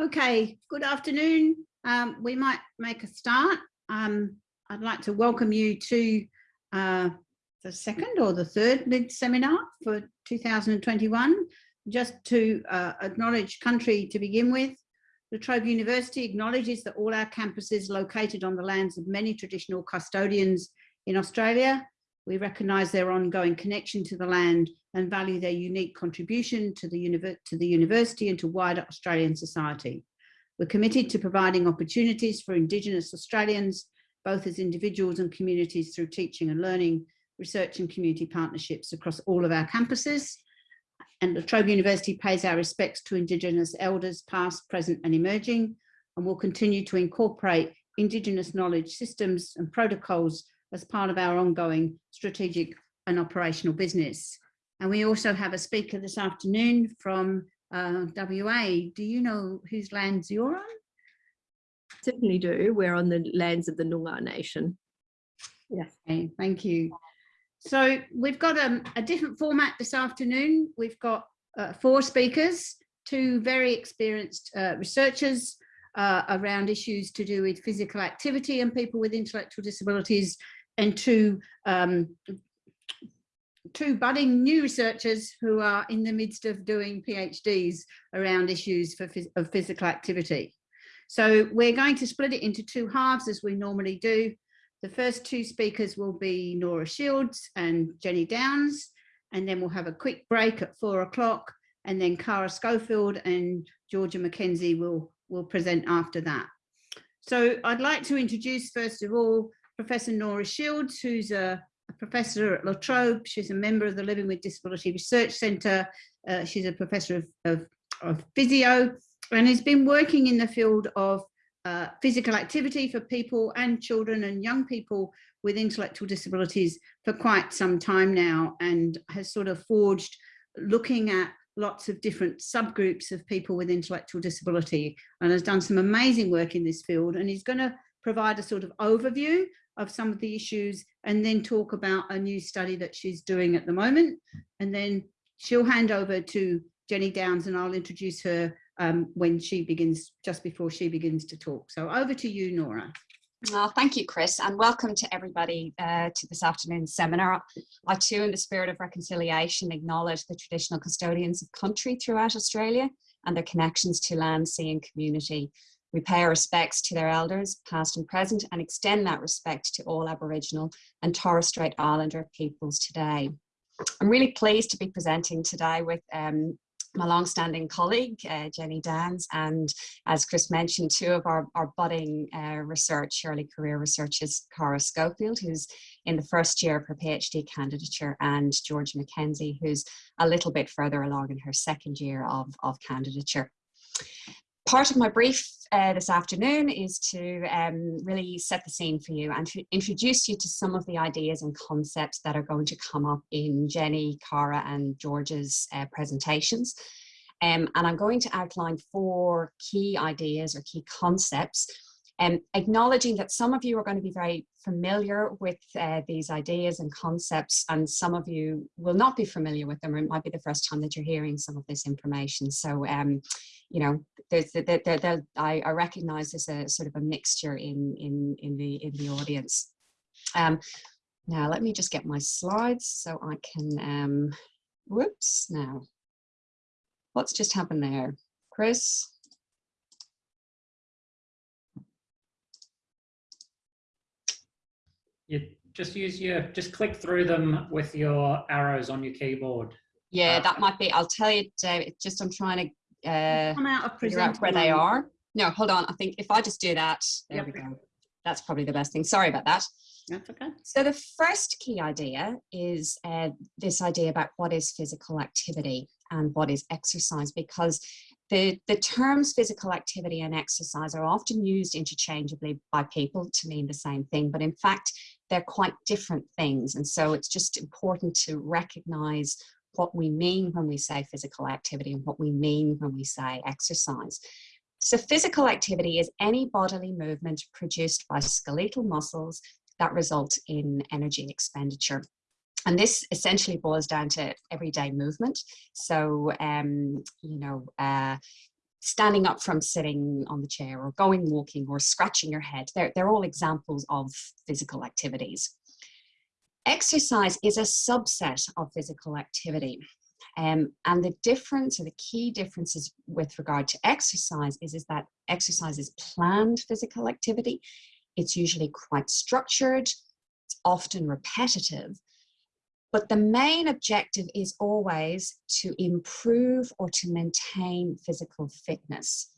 Okay, good afternoon. Um, we might make a start. Um, I'd like to welcome you to uh, the second or the third LID seminar for 2021. Just to uh, acknowledge country to begin with, La Trobe University acknowledges that all our campuses located on the lands of many traditional custodians in Australia. We recognise their ongoing connection to the land and value their unique contribution to the, to the university and to wider Australian society. We're committed to providing opportunities for Indigenous Australians, both as individuals and communities through teaching and learning, research and community partnerships across all of our campuses. And La Trobe University pays our respects to Indigenous elders, past, present and emerging, and will continue to incorporate Indigenous knowledge systems and protocols as part of our ongoing strategic and operational business. And we also have a speaker this afternoon from uh, WA. Do you know whose lands you're on? Certainly do. We're on the lands of the Noongar Nation. Yes. Okay, thank you. So we've got um, a different format this afternoon. We've got uh, four speakers, two very experienced uh, researchers uh, around issues to do with physical activity and people with intellectual disabilities, and two um, two budding new researchers who are in the midst of doing PhDs around issues for, of physical activity. So we're going to split it into two halves as we normally do. The first two speakers will be Nora Shields and Jenny Downs, and then we'll have a quick break at four o'clock, and then Cara Schofield and Georgia McKenzie will, will present after that. So I'd like to introduce, first of all, Professor Nora Shields, who's a a professor at La Trobe. She's a member of the Living with Disability Research Centre. Uh, she's a professor of, of, of, physio and has been working in the field of uh, physical activity for people and children and young people with intellectual disabilities for quite some time now and has sort of forged looking at lots of different subgroups of people with intellectual disability and has done some amazing work in this field and he's going to provide a sort of overview of some of the issues and then talk about a new study that she's doing at the moment. And then she'll hand over to Jenny Downs and I'll introduce her um, when she begins, just before she begins to talk. So over to you, Nora. Well, thank you, Chris, and welcome to everybody uh, to this afternoon's seminar. I too, in the spirit of reconciliation, acknowledge the traditional custodians of country throughout Australia and their connections to land, sea and community. We pay our respects to their elders, past and present, and extend that respect to all Aboriginal and Torres Strait Islander peoples today. I'm really pleased to be presenting today with um, my long-standing colleague, uh, Jenny Downs, and as Chris mentioned, two of our, our budding uh, research, early career researchers, Cara Schofield, who's in the first year of her PhD candidature, and George McKenzie, who's a little bit further along in her second year of, of candidature part of my brief uh, this afternoon is to um, really set the scene for you and to introduce you to some of the ideas and concepts that are going to come up in Jenny, Cara and George's uh, presentations. Um, and I'm going to outline four key ideas or key concepts um, acknowledging that some of you are going to be very familiar with uh, these ideas and concepts and some of you will not be familiar with them or it might be the first time that you're hearing some of this information. So, um, you know, there's, there, there, there, I, I recognize there's a sort of a mixture in, in, in, the, in the audience. Um, now, let me just get my slides so I can, um, whoops, now, what's just happened there? Chris? you just use your just click through them with your arrows on your keyboard yeah uh, that might be i'll tell you David, just i'm trying to uh come out of out where they are. No hold on. I think if i just do that there yep. we go. That's probably the best thing. Sorry about that. That's okay. So the first key idea is uh, this idea about what is physical activity and what is exercise because the, the terms physical activity and exercise are often used interchangeably by people to mean the same thing, but in fact, they're quite different things. And so it's just important to recognize what we mean when we say physical activity and what we mean when we say exercise. So physical activity is any bodily movement produced by skeletal muscles that result in energy expenditure. And this essentially boils down to everyday movement. So, um, you know, uh, standing up from sitting on the chair or going walking or scratching your head. They're, they're all examples of physical activities. Exercise is a subset of physical activity. Um, and the difference or the key differences with regard to exercise is, is that exercise is planned physical activity. It's usually quite structured, it's often repetitive, but the main objective is always to improve or to maintain physical fitness.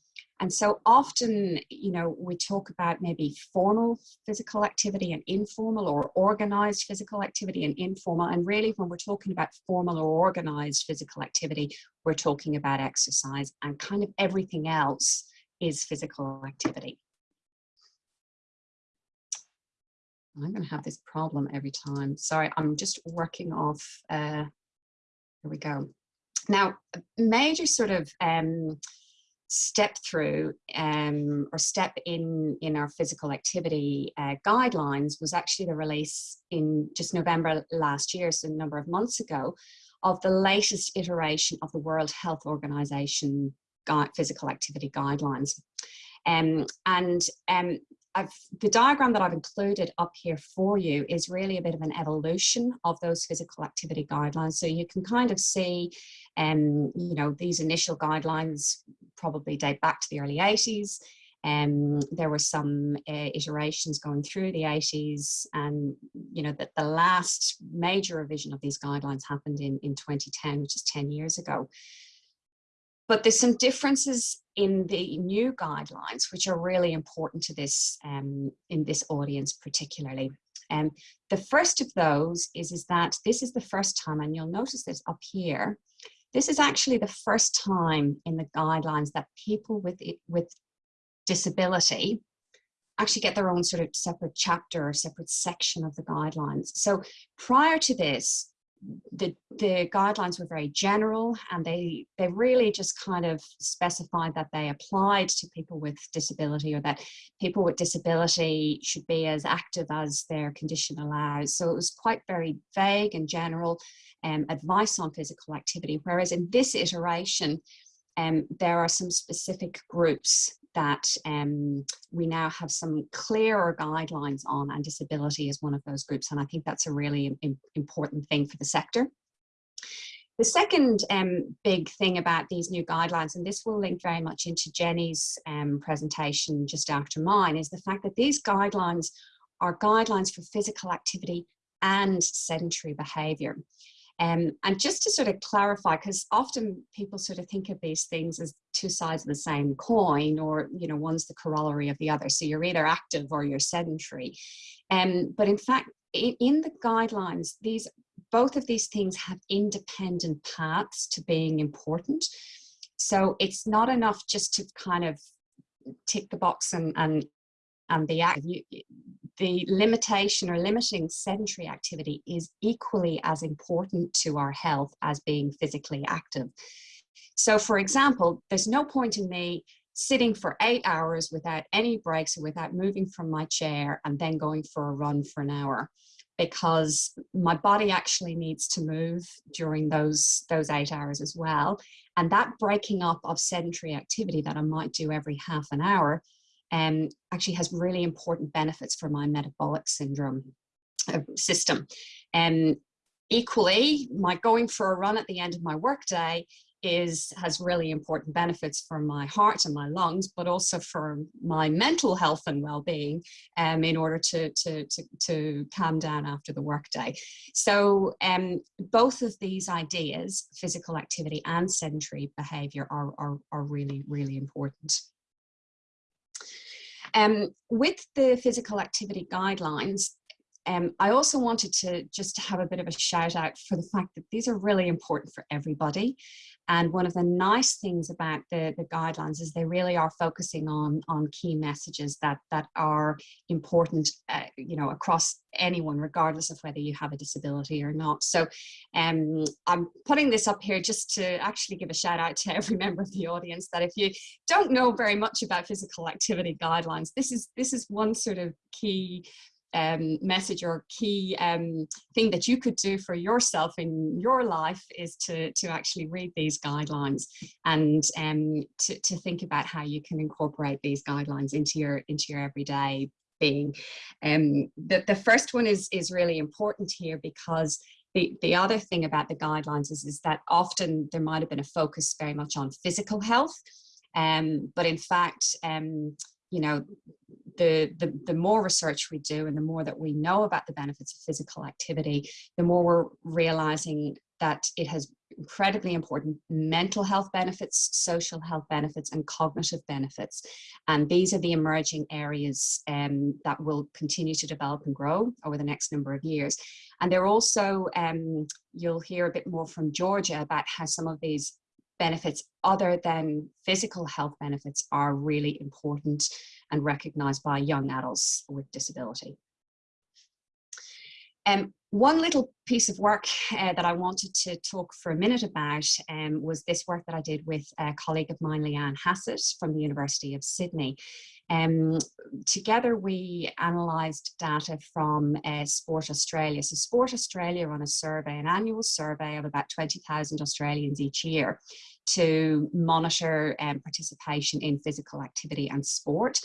And so often, you know, we talk about maybe formal physical activity and informal or organized physical activity and informal. And really when we're talking about formal or organized physical activity, we're talking about exercise and kind of everything else is physical activity. I'm going to have this problem every time. Sorry, I'm just working off. Uh, here we go. Now, major sort of um, step through um, or step in in our physical activity uh, guidelines was actually the release in just November last year, so a number of months ago, of the latest iteration of the World Health Organization physical activity guidelines. Um, and um, I've, the diagram that I've included up here for you is really a bit of an evolution of those physical activity guidelines. So you can kind of see, um, you know, these initial guidelines probably date back to the early 80s. Um, there were some uh, iterations going through the 80s and, you know, that the last major revision of these guidelines happened in, in 2010, which is 10 years ago. But there's some differences in the new guidelines, which are really important to this um, in this audience particularly. Um, the first of those is, is that this is the first time, and you'll notice this up here, this is actually the first time in the guidelines that people with, with disability actually get their own sort of separate chapter or separate section of the guidelines. So prior to this, the, the guidelines were very general and they, they really just kind of specified that they applied to people with disability or that people with disability should be as active as their condition allows. So it was quite very vague and general um, advice on physical activity. Whereas in this iteration, um, there are some specific groups that um, we now have some clearer guidelines on and disability is one of those groups and I think that's a really important thing for the sector. The second um, big thing about these new guidelines, and this will link very much into Jenny's um, presentation just after mine, is the fact that these guidelines are guidelines for physical activity and sedentary behaviour. Um, and just to sort of clarify, because often people sort of think of these things as two sides of the same coin or, you know, one's the corollary of the other. So you're either active or you're sedentary. Um, but in fact, in, in the guidelines, these both of these things have independent paths to being important. So it's not enough just to kind of tick the box and, and and be the, the limitation or limiting sedentary activity is equally as important to our health as being physically active. So for example, there's no point in me sitting for eight hours without any breaks or without moving from my chair and then going for a run for an hour because my body actually needs to move during those those eight hours as well and that breaking up of sedentary activity that I might do every half an hour um, actually has really important benefits for my metabolic syndrome uh, system. And um, equally, my going for a run at the end of my workday is has really important benefits for my heart and my lungs, but also for my mental health and well-being um, in order to, to, to, to, calm down after the workday. So um, both of these ideas, physical activity and sedentary behavior are, are, are really, really important. Um, with the physical activity guidelines, um, I also wanted to just have a bit of a shout out for the fact that these are really important for everybody. And one of the nice things about the, the guidelines is they really are focusing on, on key messages that, that are important, uh, you know, across anyone, regardless of whether you have a disability or not. So um, I'm putting this up here just to actually give a shout out to every member of the audience that if you don't know very much about physical activity guidelines, this is, this is one sort of key um, message or key um, thing that you could do for yourself in your life is to, to actually read these guidelines and um, to, to think about how you can incorporate these guidelines into your, into your everyday being. Um, the, the first one is, is really important here because the, the other thing about the guidelines is, is that often there might have been a focus very much on physical health, um, but in fact, um, you know, the, the, the more research we do and the more that we know about the benefits of physical activity, the more we're realizing that it has incredibly important mental health benefits, social health benefits, and cognitive benefits. And these are the emerging areas um, that will continue to develop and grow over the next number of years. And they're also, um, you'll hear a bit more from Georgia about how some of these benefits other than physical health benefits are really important and recognized by young adults with disability. Um, one little piece of work uh, that I wanted to talk for a minute about um, was this work that I did with a colleague of mine, Leanne Hassett from the University of Sydney. Um, together we analysed data from uh, Sport Australia. So Sport Australia run a survey, an annual survey of about 20,000 Australians each year to monitor um, participation in physical activity and sport.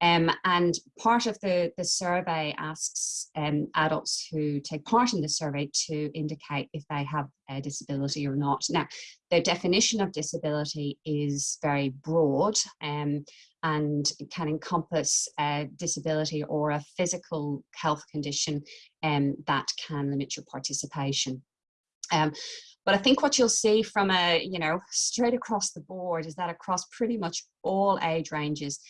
Um, and part of the, the survey asks um, adults who take part in the survey to indicate if they have a disability or not. Now, the definition of disability is very broad um, and can encompass a disability or a physical health condition um, that can limit your participation. Um, but I think what you'll see from a, you know, straight across the board is that across pretty much all age ranges,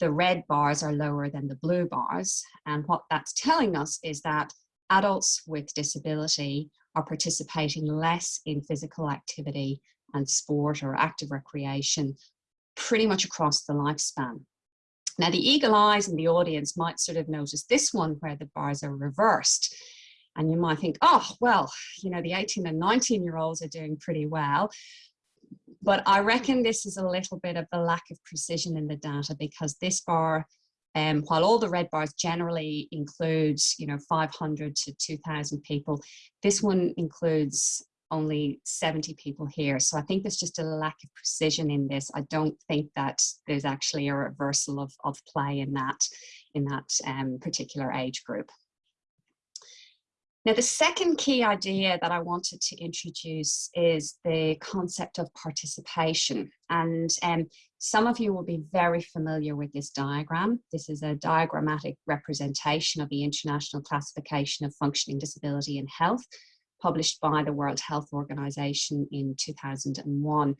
the red bars are lower than the blue bars. And what that's telling us is that adults with disability are participating less in physical activity and sport or active recreation pretty much across the lifespan. Now the eagle eyes in the audience might sort of notice this one where the bars are reversed. And you might think, oh, well, you know, the 18 and 19 year olds are doing pretty well. But I reckon this is a little bit of a lack of precision in the data because this bar, um, while all the red bars generally include, you know, 500 to 2000 people, this one includes only 70 people here. So I think there's just a lack of precision in this. I don't think that there's actually a reversal of, of play in that, in that um, particular age group. Now, the second key idea that I wanted to introduce is the concept of participation. And um, some of you will be very familiar with this diagram. This is a diagrammatic representation of the International Classification of Functioning Disability in Health, published by the World Health Organization in 2001.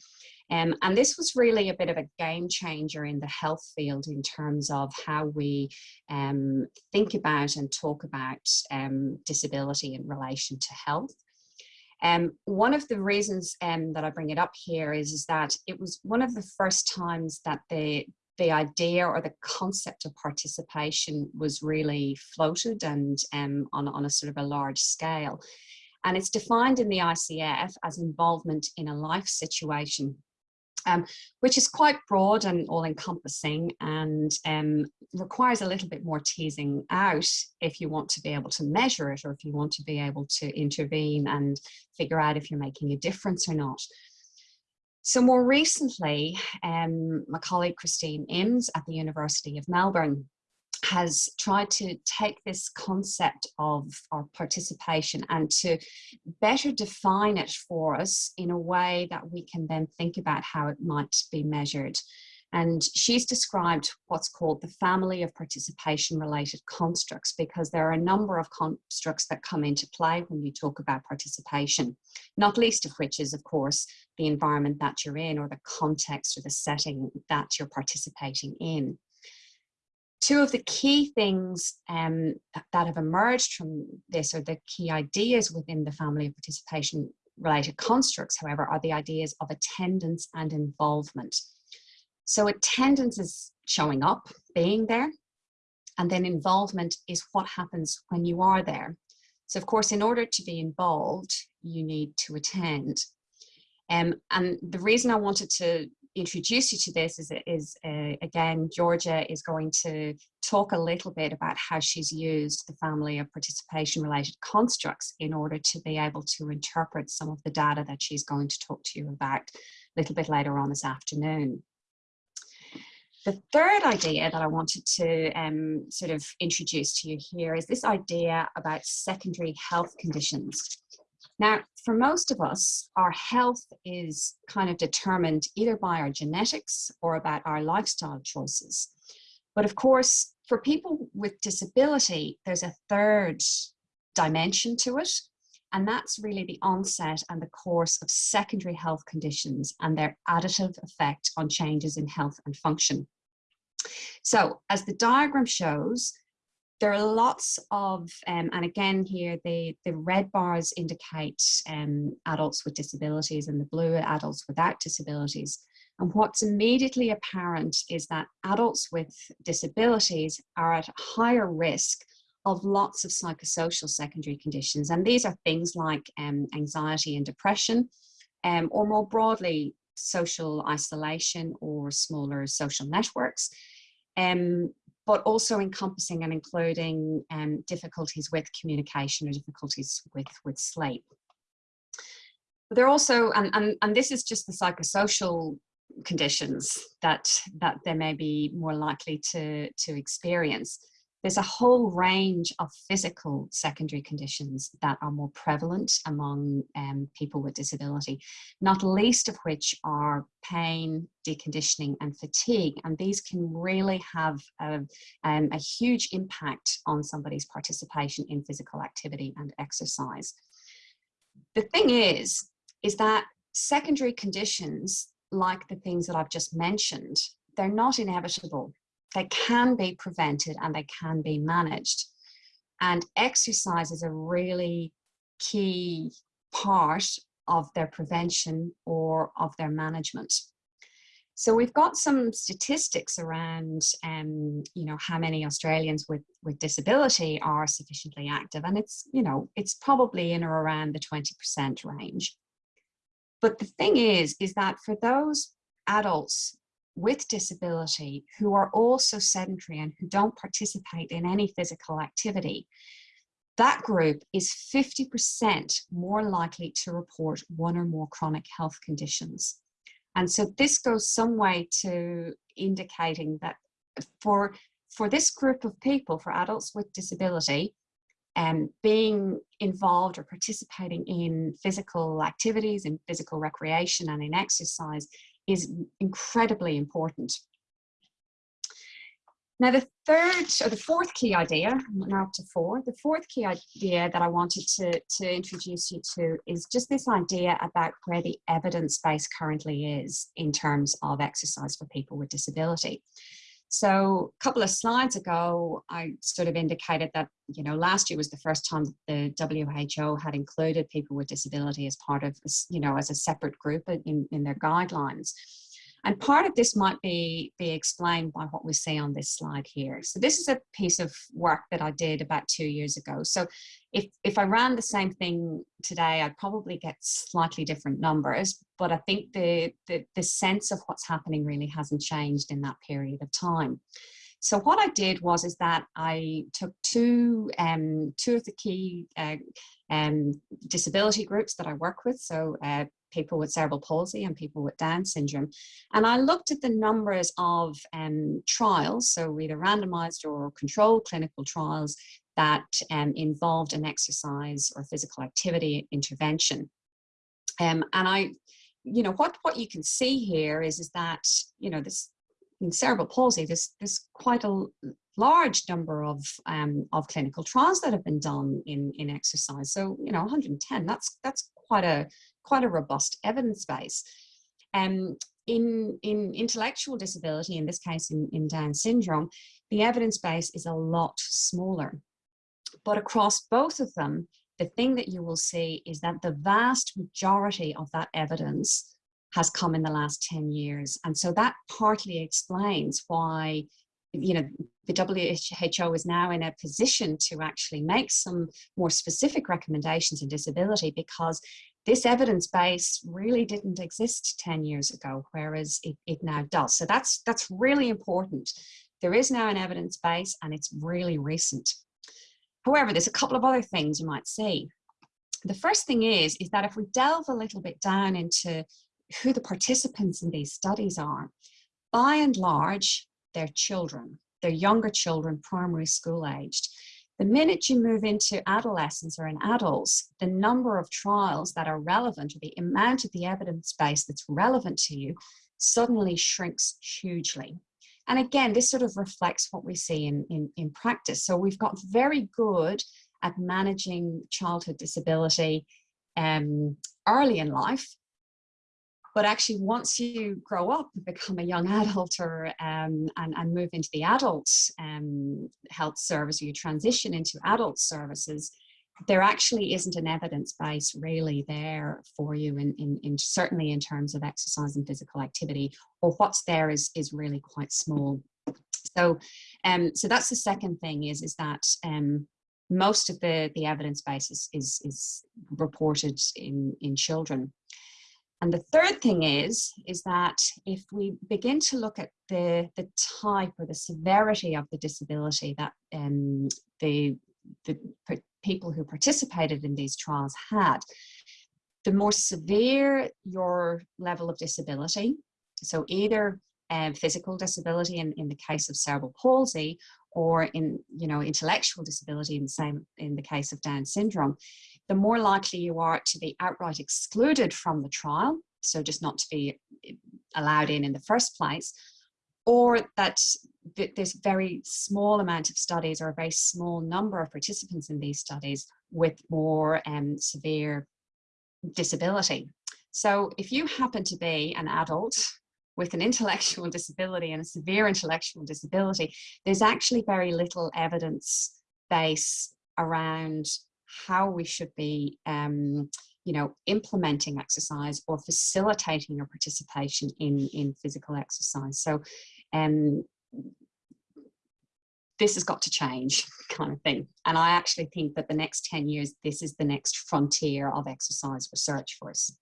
Um, and this was really a bit of a game changer in the health field in terms of how we um, think about and talk about um, disability in relation to health. Um, one of the reasons um, that I bring it up here is, is that it was one of the first times that the the idea or the concept of participation was really floated and um, on, on a sort of a large scale. And it's defined in the ICF as involvement in a life situation, um, which is quite broad and all encompassing and um, requires a little bit more teasing out if you want to be able to measure it or if you want to be able to intervene and figure out if you're making a difference or not. So more recently, um, my colleague Christine Imms at the University of Melbourne has tried to take this concept of our participation and to better define it for us in a way that we can then think about how it might be measured. And she's described what's called the family of participation related constructs because there are a number of constructs that come into play when you talk about participation, not least of which is, of course, the environment that you're in or the context or the setting that you're participating in two of the key things um, that have emerged from this or the key ideas within the family of participation related constructs, however, are the ideas of attendance and involvement. So attendance is showing up, being there, and then involvement is what happens when you are there. So of course, in order to be involved, you need to attend. Um, and the reason I wanted to introduce you to this is, is uh, again, Georgia is going to talk a little bit about how she's used the family of participation related constructs in order to be able to interpret some of the data that she's going to talk to you about a little bit later on this afternoon. The third idea that I wanted to um, sort of introduce to you here is this idea about secondary health conditions. Now, for most of us, our health is kind of determined either by our genetics or about our lifestyle choices. But of course, for people with disability, there's a third dimension to it, and that's really the onset and the course of secondary health conditions and their additive effect on changes in health and function. So as the diagram shows, there are lots of, um, and again here, the, the red bars indicate um, adults with disabilities and the blue adults without disabilities. And what's immediately apparent is that adults with disabilities are at higher risk of lots of psychosocial secondary conditions. And these are things like um, anxiety and depression, um, or more broadly, social isolation or smaller social networks. Um, but also encompassing and including um, difficulties with communication or difficulties with, with sleep. They're also, and, and, and this is just the psychosocial conditions that, that they may be more likely to, to experience there's a whole range of physical secondary conditions that are more prevalent among um, people with disability, not least of which are pain, deconditioning and fatigue. And these can really have a, um, a huge impact on somebody's participation in physical activity and exercise. The thing is, is that secondary conditions like the things that I've just mentioned, they're not inevitable they can be prevented and they can be managed. And exercise is a really key part of their prevention or of their management. So we've got some statistics around, um, you know, how many Australians with, with disability are sufficiently active. And it's, you know, it's probably in or around the 20% range. But the thing is, is that for those adults with disability who are also sedentary and who don't participate in any physical activity, that group is 50% more likely to report one or more chronic health conditions. And so this goes some way to indicating that for, for this group of people, for adults with disability, um, being involved or participating in physical activities, in physical recreation and in exercise is incredibly important. Now the third or the fourth key idea, now up to four, the fourth key idea that I wanted to, to introduce you to is just this idea about where the evidence base currently is in terms of exercise for people with disability. So a couple of slides ago, I sort of indicated that, you know, last year was the first time the WHO had included people with disability as part of, you know, as a separate group in, in their guidelines. And part of this might be, be explained by what we see on this slide here. So this is a piece of work that I did about two years ago. So if, if I ran the same thing today, I'd probably get slightly different numbers, but I think the, the, the sense of what's happening really hasn't changed in that period of time. So what I did was is that I took two, um, two of the key uh, um, disability groups that I work with, so uh, people with cerebral palsy and people with Down syndrome. And I looked at the numbers of um, trials, so either randomized or controlled clinical trials that um, involved an exercise or physical activity intervention. Um, and I, you know, what, what you can see here is, is that, you know, this in cerebral palsy, there's, there's quite a large number of, um, of clinical trials that have been done in, in exercise. So, you know, 110, that's, that's quite a, quite a robust evidence base. Um, in, in intellectual disability, in this case in, in Down syndrome, the evidence base is a lot smaller. But across both of them, the thing that you will see is that the vast majority of that evidence has come in the last 10 years. And so that partly explains why, you know, the WHO is now in a position to actually make some more specific recommendations in disability because this evidence base really didn't exist 10 years ago, whereas it, it now does. So that's, that's really important. There is now an evidence base and it's really recent. However, there's a couple of other things you might see. The first thing is, is that if we delve a little bit down into who the participants in these studies are, by and large, they're children. They're younger children, primary school aged. The minute you move into adolescence or in adults, the number of trials that are relevant or the amount of the evidence base that's relevant to you suddenly shrinks hugely. And again, this sort of reflects what we see in, in, in practice. So we've got very good at managing childhood disability um, early in life, but actually once you grow up and become a young adult or um, and, and move into the adult um, health service or you transition into adult services, there actually isn't an evidence base really there for you in, in, in, certainly in terms of exercise and physical activity or what's there is is really quite small. So um so that's the second thing is is that um most of the the evidence base is is, is reported in in children and the third thing is, is that if we begin to look at the, the type or the severity of the disability that um, the, the people who participated in these trials had, the more severe your level of disability, so either um, physical disability in, in the case of cerebral palsy or in you know intellectual disability in the same in the case of Down syndrome, the more likely you are to be outright excluded from the trial, so just not to be eh, allowed in in the first place, or that there's very small amount of studies or a very small number of participants in these studies with more um, severe disability. So if you happen to be an adult with an intellectual disability and a severe intellectual disability, there's actually very little evidence base around how we should be um, you know, implementing exercise or facilitating your participation in, in physical exercise. So um, this has got to change kind of thing. And I actually think that the next 10 years, this is the next frontier of exercise research for us.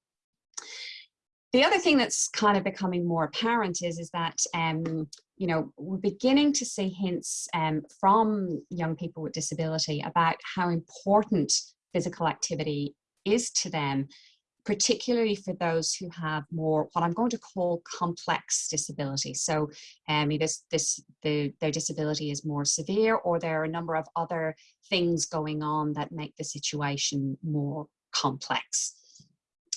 The other thing that's kind of becoming more apparent is, is that, um, you know, we're beginning to see hints um, from young people with disability about how important physical activity is to them particularly for those who have more what I'm going to call complex disability. So um, this, this, the, their disability is more severe or there are a number of other things going on that make the situation more complex.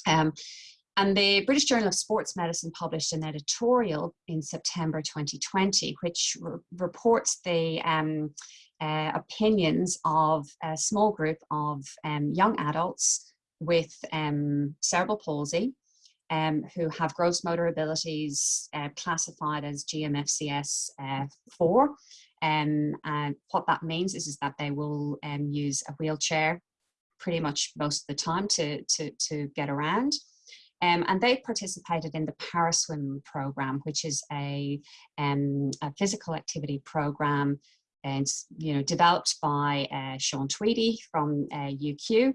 Um, and the British Journal of Sports Medicine published an editorial in September 2020, which re reports the um, uh, opinions of a small group of um, young adults with um, cerebral palsy um, who have gross motor abilities uh, classified as GMFCS uh, 4. Um, and what that means is, is that they will um, use a wheelchair pretty much most of the time to, to, to get around. Um, and they participated in the Paraswim program, which is a, um, a physical activity program and you know developed by uh, Sean Tweedy from uh, UQ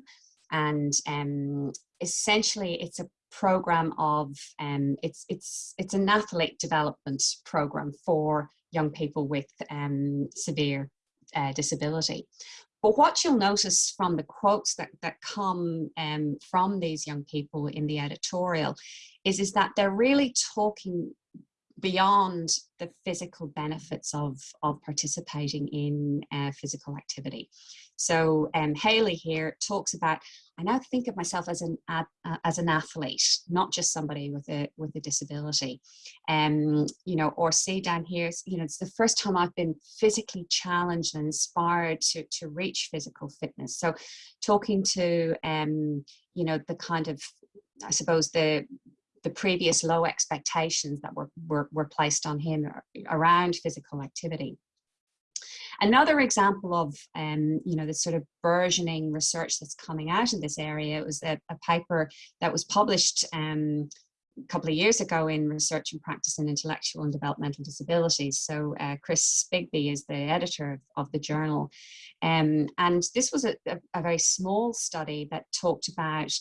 and um, essentially it's a program of um, it's it's it's an athlete development program for young people with um, severe uh, disability. But what you'll notice from the quotes that, that come um, from these young people in the editorial is, is that they're really talking beyond the physical benefits of, of participating in uh, physical activity. So um, Haley here talks about, I now think of myself as an uh, as an athlete, not just somebody with a with a disability. Um, you know, or say down here, you know, it's the first time I've been physically challenged and inspired to to reach physical fitness. So talking to um, you know, the kind of I suppose the the previous low expectations that were, were, were placed on him around physical activity. Another example of, um, you know, the sort of burgeoning research that's coming out in this area was a, a paper that was published um, a couple of years ago in Research and Practice in Intellectual and Developmental Disabilities. So uh, Chris Bigby is the editor of, of the journal. Um, and this was a, a, a, very small study that talked about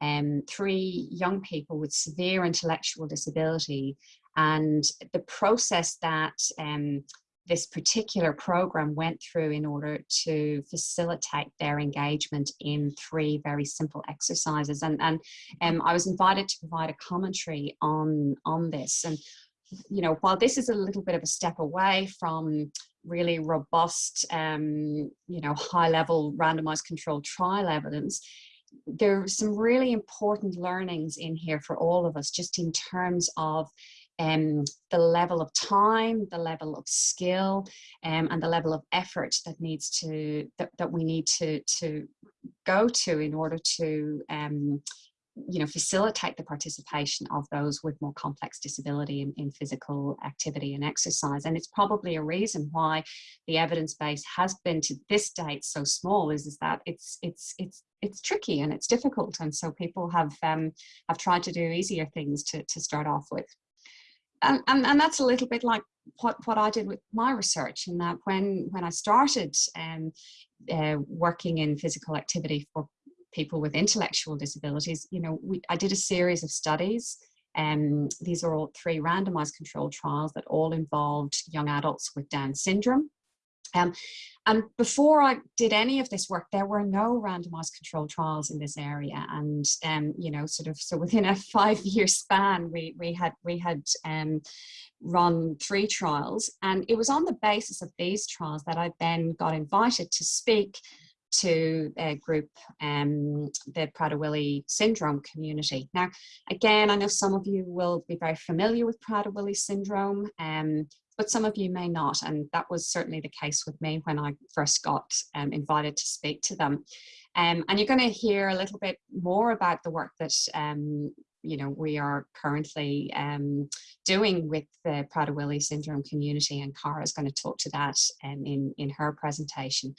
um, three young people with severe intellectual disability and the process that um, this particular program went through in order to facilitate their engagement in three very simple exercises. And, and um, I was invited to provide a commentary on, on this. And, you know, while this is a little bit of a step away from really robust, um, you know, high level randomized controlled trial evidence, there are some really important learnings in here for all of us, just in terms of um, the level of time, the level of skill, um, and the level of effort that needs to that, that we need to to go to in order to um, you know facilitate the participation of those with more complex disability in, in physical activity and exercise. And it's probably a reason why the evidence base has been to this date so small is is that it's it's it's it's tricky and it's difficult and so people have um, have tried to do easier things to, to start off with and, and, and that's a little bit like what, what I did with my research in that when, when I started um, uh, working in physical activity for people with intellectual disabilities, you know, we, I did a series of studies um, these are all three randomized controlled trials that all involved young adults with Down syndrome. Um, and before I did any of this work, there were no randomized controlled trials in this area. And, um, you know, sort of, so within a five year span, we, we had, we had um, run three trials. And it was on the basis of these trials that I then got invited to speak to a group, um, the Prader-Willi syndrome community. Now, again, I know some of you will be very familiar with Prader-Willi syndrome. Um, but some of you may not. And that was certainly the case with me when I first got um, invited to speak to them. Um, and you're going to hear a little bit more about the work that um, you know we are currently um, doing with the Prader-Willi syndrome community, and Cara is going to talk to that um, in in her presentation.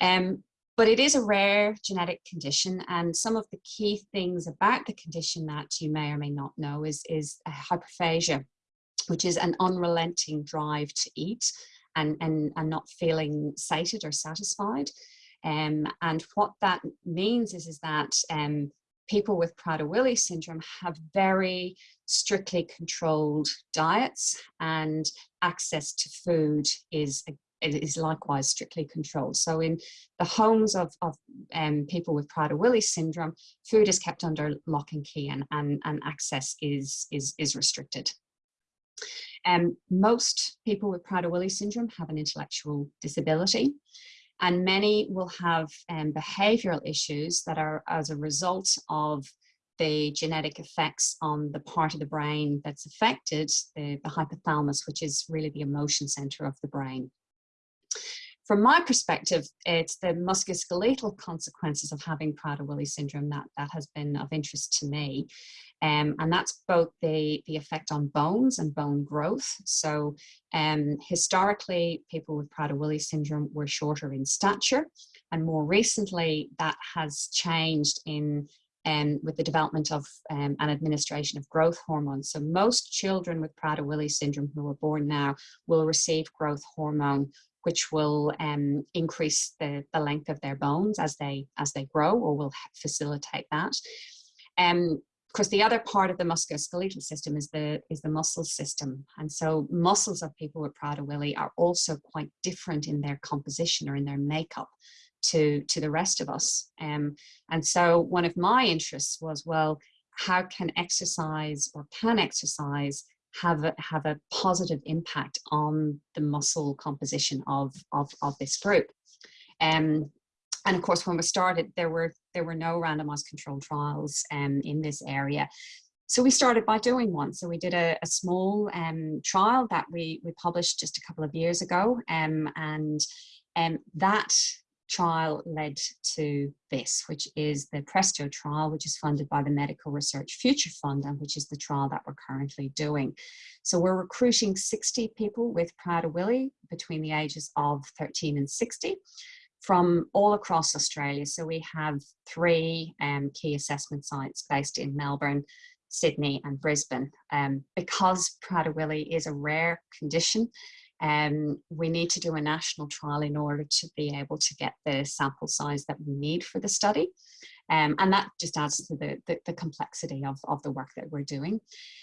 Um, but it is a rare genetic condition, and some of the key things about the condition that you may or may not know is is hyperphagia which is an unrelenting drive to eat and, and, and not feeling sated or satisfied. Um, and what that means is, is that um, people with Prader-Willi syndrome have very strictly controlled diets and access to food is is likewise strictly controlled. So in the homes of, of um, people with Prader-Willi syndrome, food is kept under lock and key and, and, and access is, is, is restricted. Um, most people with Prader-Willi syndrome have an intellectual disability and many will have um, behavioral issues that are as a result of the genetic effects on the part of the brain that's affected, the, the hypothalamus, which is really the emotion center of the brain. From my perspective, it's the musculoskeletal consequences of having Prader-Willi syndrome that, that has been of interest to me. Um, and that's both the, the effect on bones and bone growth. So um, historically, people with Prader-Willi syndrome were shorter in stature. And more recently, that has changed in um, with the development of um, an administration of growth hormones. So most children with Prader-Willi syndrome who are born now will receive growth hormone which will um, increase the, the length of their bones as they as they grow or will facilitate that. Um, course, the other part of the musculoskeletal system is the is the muscle system, and so muscles of people with Prader-Willi are also quite different in their composition or in their makeup to to the rest of us. Um, and so one of my interests was, well, how can exercise or can exercise have a, have a positive impact on the muscle composition of of, of this group? Um, and of course, when we started, there were there were no randomized controlled trials um, in this area. So we started by doing one. So we did a, a small um, trial that we, we published just a couple of years ago. Um, and um, that trial led to this, which is the PRESTO trial, which is funded by the Medical Research Future Fund, and which is the trial that we're currently doing. So we're recruiting 60 people with Prader-Willi between the ages of 13 and 60 from all across Australia. So we have three um, key assessment sites based in Melbourne, Sydney and Brisbane. Um, because Prader-Willi is a rare condition, um, we need to do a national trial in order to be able to get the sample size that we need for the study. Um, and that just adds to the, the, the, complexity of, of the work that we're doing.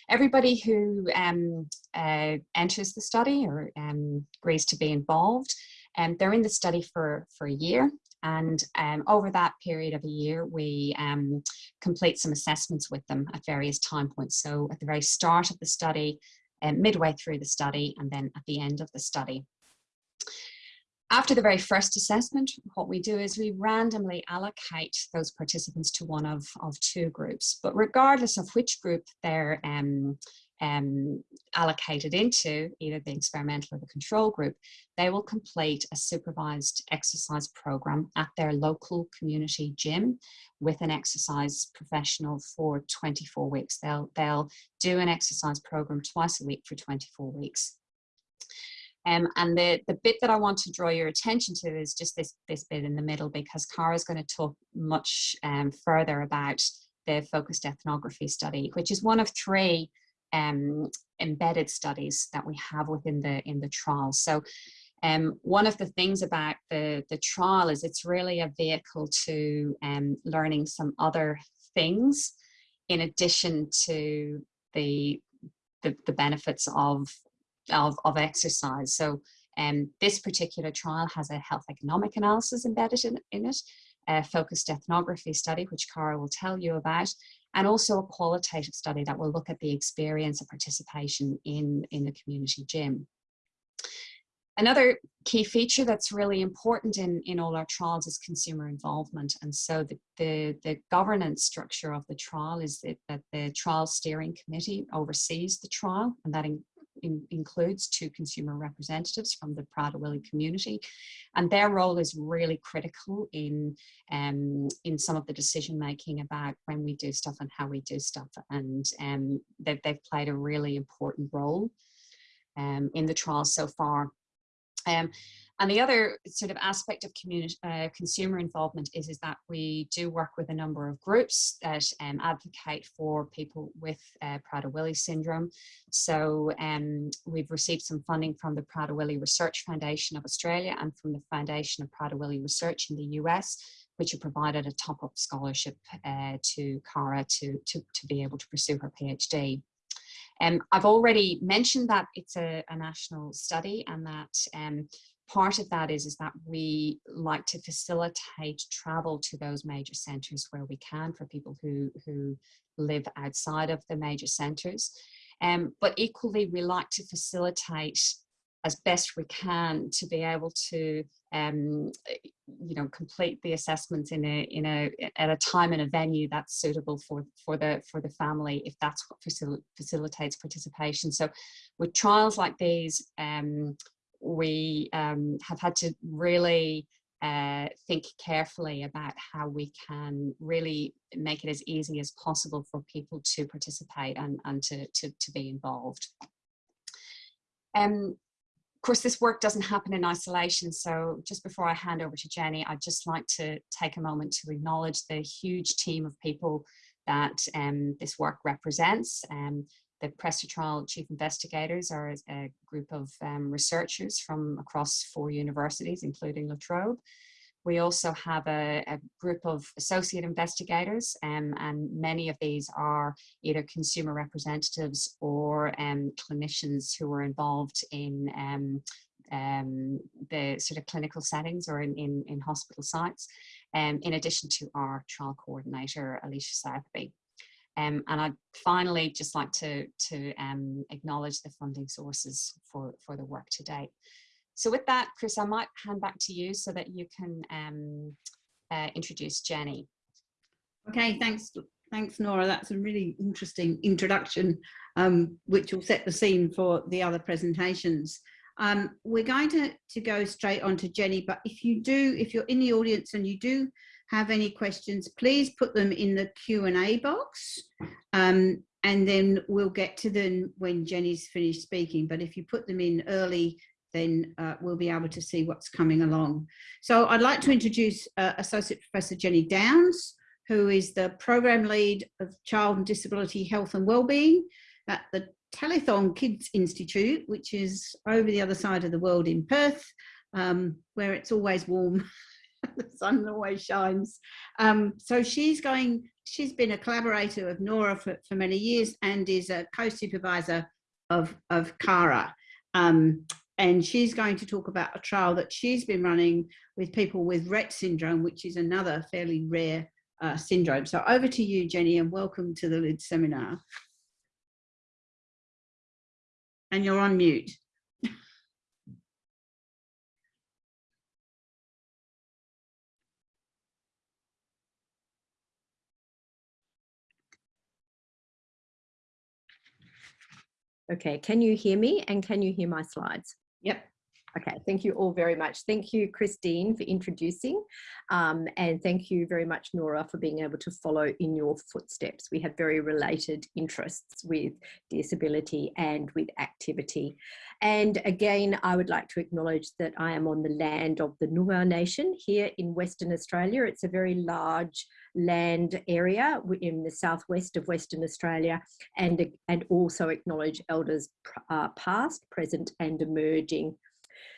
Everybody who um, uh, enters the study or um, agrees to be involved, and um, they're in the study for, for a year. And um, over that period of a year, we um, complete some assessments with them at various time points. So at the very start of the study, um, midway through the study, and then at the end of the study. After the very first assessment, what we do is we randomly allocate those participants to one of, of two groups. But regardless of which group they're um, um, allocated into, either the experimental or the control group, they will complete a supervised exercise program at their local community gym with an exercise professional for 24 weeks. They'll, they'll do an exercise program twice a week for 24 weeks. Um, and the, the bit that I want to draw your attention to is just this, this bit in the middle because Cara is going to talk much um, further about the focused ethnography study, which is one of three um, embedded studies that we have within the in the trial. So um, one of the things about the, the trial is it's really a vehicle to um, learning some other things in addition to the, the, the benefits of of, of exercise. So um, this particular trial has a health economic analysis embedded in, in it, a focused ethnography study, which Cara will tell you about, and also a qualitative study that will look at the experience of participation in, in the community gym. Another key feature that's really important in, in all our trials is consumer involvement. And so the, the, the governance structure of the trial is that, that the trial steering committee oversees the trial and that in, in, includes two consumer representatives from the Prader-Willi community. And their role is really critical in, um, in some of the decision making about when we do stuff and how we do stuff. And um, they've, they've played a really important role um, in the trial so far. Um, and the other sort of aspect of uh, consumer involvement is, is that we do work with a number of groups that um, advocate for people with uh, Prader-Willi syndrome. So um, we've received some funding from the Prader-Willi Research Foundation of Australia and from the Foundation of Prader-Willi Research in the US, which have provided a top-up scholarship uh, to Cara to, to, to be able to pursue her PhD. Um, I've already mentioned that it's a, a national study and that um, part of that is, is that we like to facilitate travel to those major centres where we can for people who, who live outside of the major centres. Um, but equally, we like to facilitate as best we can to be able to um, you know complete the assessments in a in a at a time and a venue that's suitable for for the for the family if that's what facil facilitates participation so with trials like these um, we um, have had to really uh, think carefully about how we can really make it as easy as possible for people to participate and, and to, to, to be involved. Um, of course, this work doesn't happen in isolation. So just before I hand over to Jenny, I'd just like to take a moment to acknowledge the huge team of people that um, this work represents. Um, the Presta Trial Chief Investigators are a group of um, researchers from across four universities, including La Trobe. We also have a, a group of associate investigators um, and many of these are either consumer representatives or um, clinicians who are involved in um, um, the sort of clinical settings or in, in, in hospital sites, um, in addition to our trial coordinator, Alicia Southby. Um, and I'd finally just like to, to um, acknowledge the funding sources for, for the work to date. So with that, Chris, I might hand back to you so that you can um, uh, introduce Jenny. Okay, thanks, thanks Nora. That's a really interesting introduction, um, which will set the scene for the other presentations. Um, we're going to, to go straight on to Jenny, but if you do, if you're in the audience and you do have any questions, please put them in the Q&A box um, and then we'll get to them when Jenny's finished speaking. But if you put them in early, then uh, we'll be able to see what's coming along. So I'd like to introduce uh, Associate Professor Jenny Downs, who is the Program Lead of Child and Disability Health and Wellbeing at the Telethon Kids Institute, which is over the other side of the world in Perth, um, where it's always warm the sun always shines. Um, so she's going, she's been a collaborator of Nora for, for many years and is a co-supervisor of, of CARA. Um, and she's going to talk about a trial that she's been running with people with Rett syndrome, which is another fairly rare uh, syndrome. So over to you, Jenny, and welcome to the LID seminar. And you're on mute. Okay, can you hear me and can you hear my slides? Yep. Okay, thank you all very much. Thank you, Christine, for introducing. Um, and thank you very much, Nora, for being able to follow in your footsteps. We have very related interests with disability and with activity. And again, I would like to acknowledge that I am on the land of the Noongar Nation here in Western Australia. It's a very large land area in the southwest of Western Australia and, and also acknowledge elders uh, past, present and emerging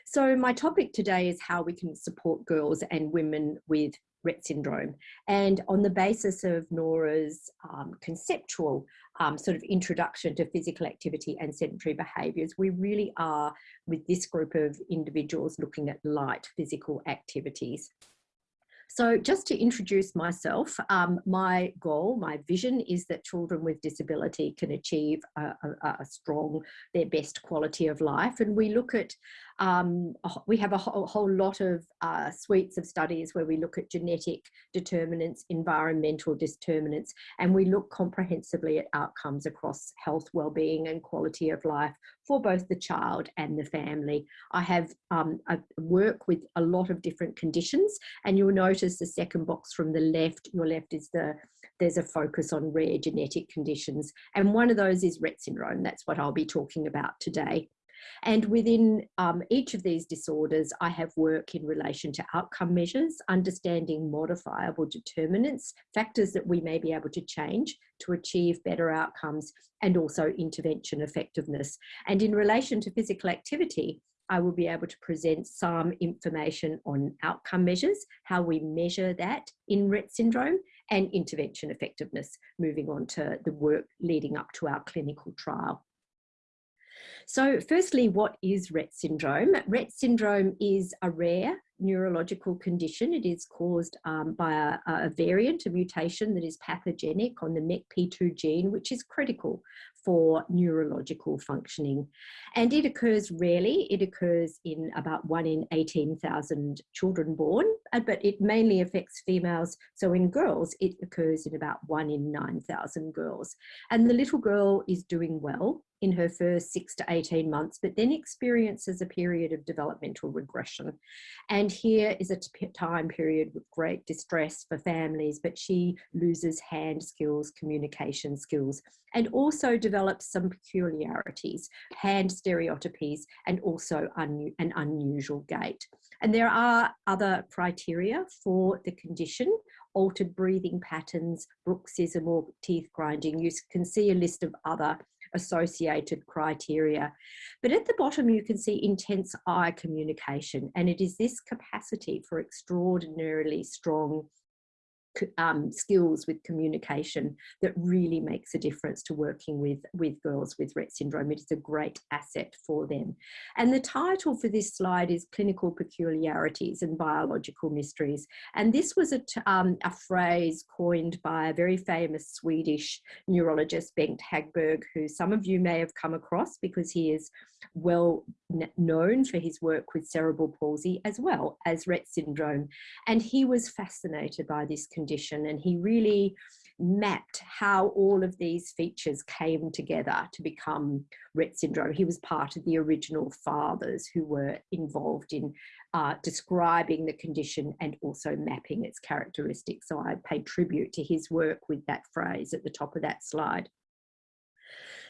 so my topic today is how we can support girls and women with Rett syndrome. And on the basis of Nora's um, conceptual um, sort of introduction to physical activity and sedentary behaviours, we really are with this group of individuals looking at light physical activities. So just to introduce myself, um, my goal, my vision is that children with disability can achieve a, a, a strong, their best quality of life. And we look at um, we have a whole, whole lot of uh, suites of studies where we look at genetic determinants, environmental determinants, and we look comprehensively at outcomes across health, well-being and quality of life for both the child and the family. I have um, I work with a lot of different conditions and you'll notice the second box from the left, your left is the, there's a focus on rare genetic conditions and one of those is Rett syndrome. That's what I'll be talking about today. And within um, each of these disorders, I have work in relation to outcome measures, understanding modifiable determinants, factors that we may be able to change to achieve better outcomes, and also intervention effectiveness. And in relation to physical activity, I will be able to present some information on outcome measures, how we measure that in Rett syndrome, and intervention effectiveness, moving on to the work leading up to our clinical trial. So firstly, what is Rett syndrome? Rett syndrome is a rare neurological condition. It is caused um, by a, a, variant, a mutation that is pathogenic on the MECP2 gene, which is critical for neurological functioning. And it occurs rarely. It occurs in about one in 18,000 children born, uh, but it mainly affects females. So in girls, it occurs in about one in 9,000 girls. And the little girl is doing well in her first six to 18 months, but then experiences a period of developmental regression. And here is a time period with great distress for families, but she loses hand skills, communication skills, and also develops some peculiarities, hand stereotypies, and also un an unusual gait. And there are other criteria for the condition, altered breathing patterns, bruxism or teeth grinding. You can see a list of other associated criteria. But at the bottom, you can see intense eye communication, and it is this capacity for extraordinarily strong um, skills with communication that really makes a difference to working with, with girls with Rett syndrome. It is a great asset for them. And the title for this slide is Clinical Peculiarities and Biological Mysteries. And this was a, um, a phrase coined by a very famous Swedish neurologist, Bengt Hagberg, who some of you may have come across because he is well known for his work with cerebral palsy as well as Rett syndrome. And he was fascinated by this condition and he really mapped how all of these features came together to become Rett syndrome. He was part of the original fathers who were involved in uh, describing the condition and also mapping its characteristics. So I pay tribute to his work with that phrase at the top of that slide.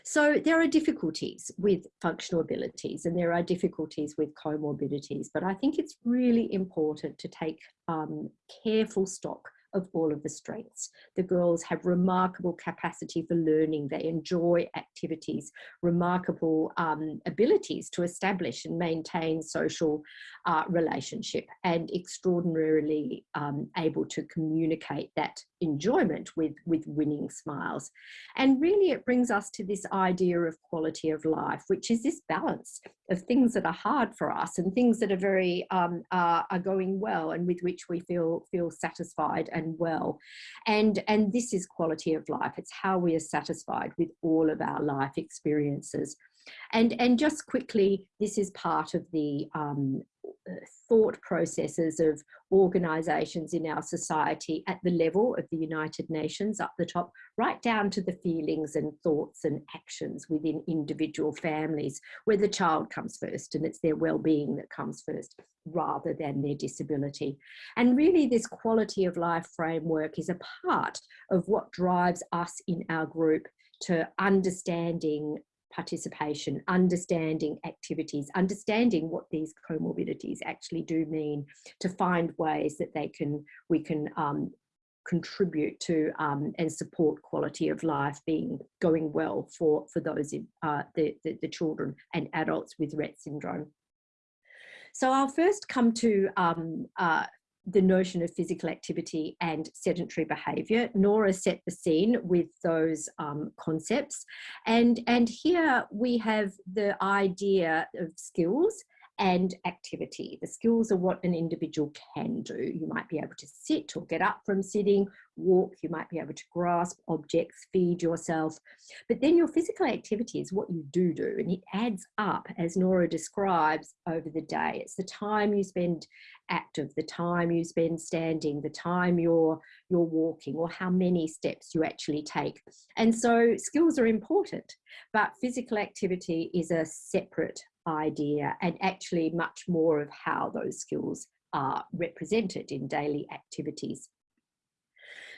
So there are difficulties with functional abilities and there are difficulties with comorbidities, but I think it's really important to take um, careful stock of all of the strengths. The girls have remarkable capacity for learning. They enjoy activities, remarkable um, abilities to establish and maintain social uh, relationship and extraordinarily um, able to communicate that enjoyment with, with winning smiles. And really it brings us to this idea of quality of life, which is this balance of things that are hard for us and things that are very um, are, are going well and with which we feel feel satisfied and well. And, and this is quality of life. It's how we are satisfied with all of our life experiences. And, and just quickly, this is part of the um, Uh, thought processes of organisations in our society at the level of the United Nations up the top, right down to the feelings and thoughts and actions within individual families, where the child comes first and it's their well-being that comes first rather than their disability. And really this quality of life framework is a part of what drives us in our group to understanding participation, understanding activities, understanding what these comorbidities actually do mean to find ways that they can, we can um, contribute to um, and support quality of life being going well for, for those in, uh, the, the, the children and adults with Rett syndrome. So I'll first come to um, uh, the notion of physical activity and sedentary behaviour. Nora set the scene with those um, concepts. And, and here we have the idea of skills and activity. The skills are what an individual can do. You might be able to sit or get up from sitting, walk, you might be able to grasp objects, feed yourself. But then your physical activity is what you do do and it adds up as Nora describes over the day. It's the time you spend active, the time you spend standing, the time you're, you're walking or how many steps you actually take. And so skills are important, but physical activity is a separate idea and actually much more of how those skills are represented in daily activities.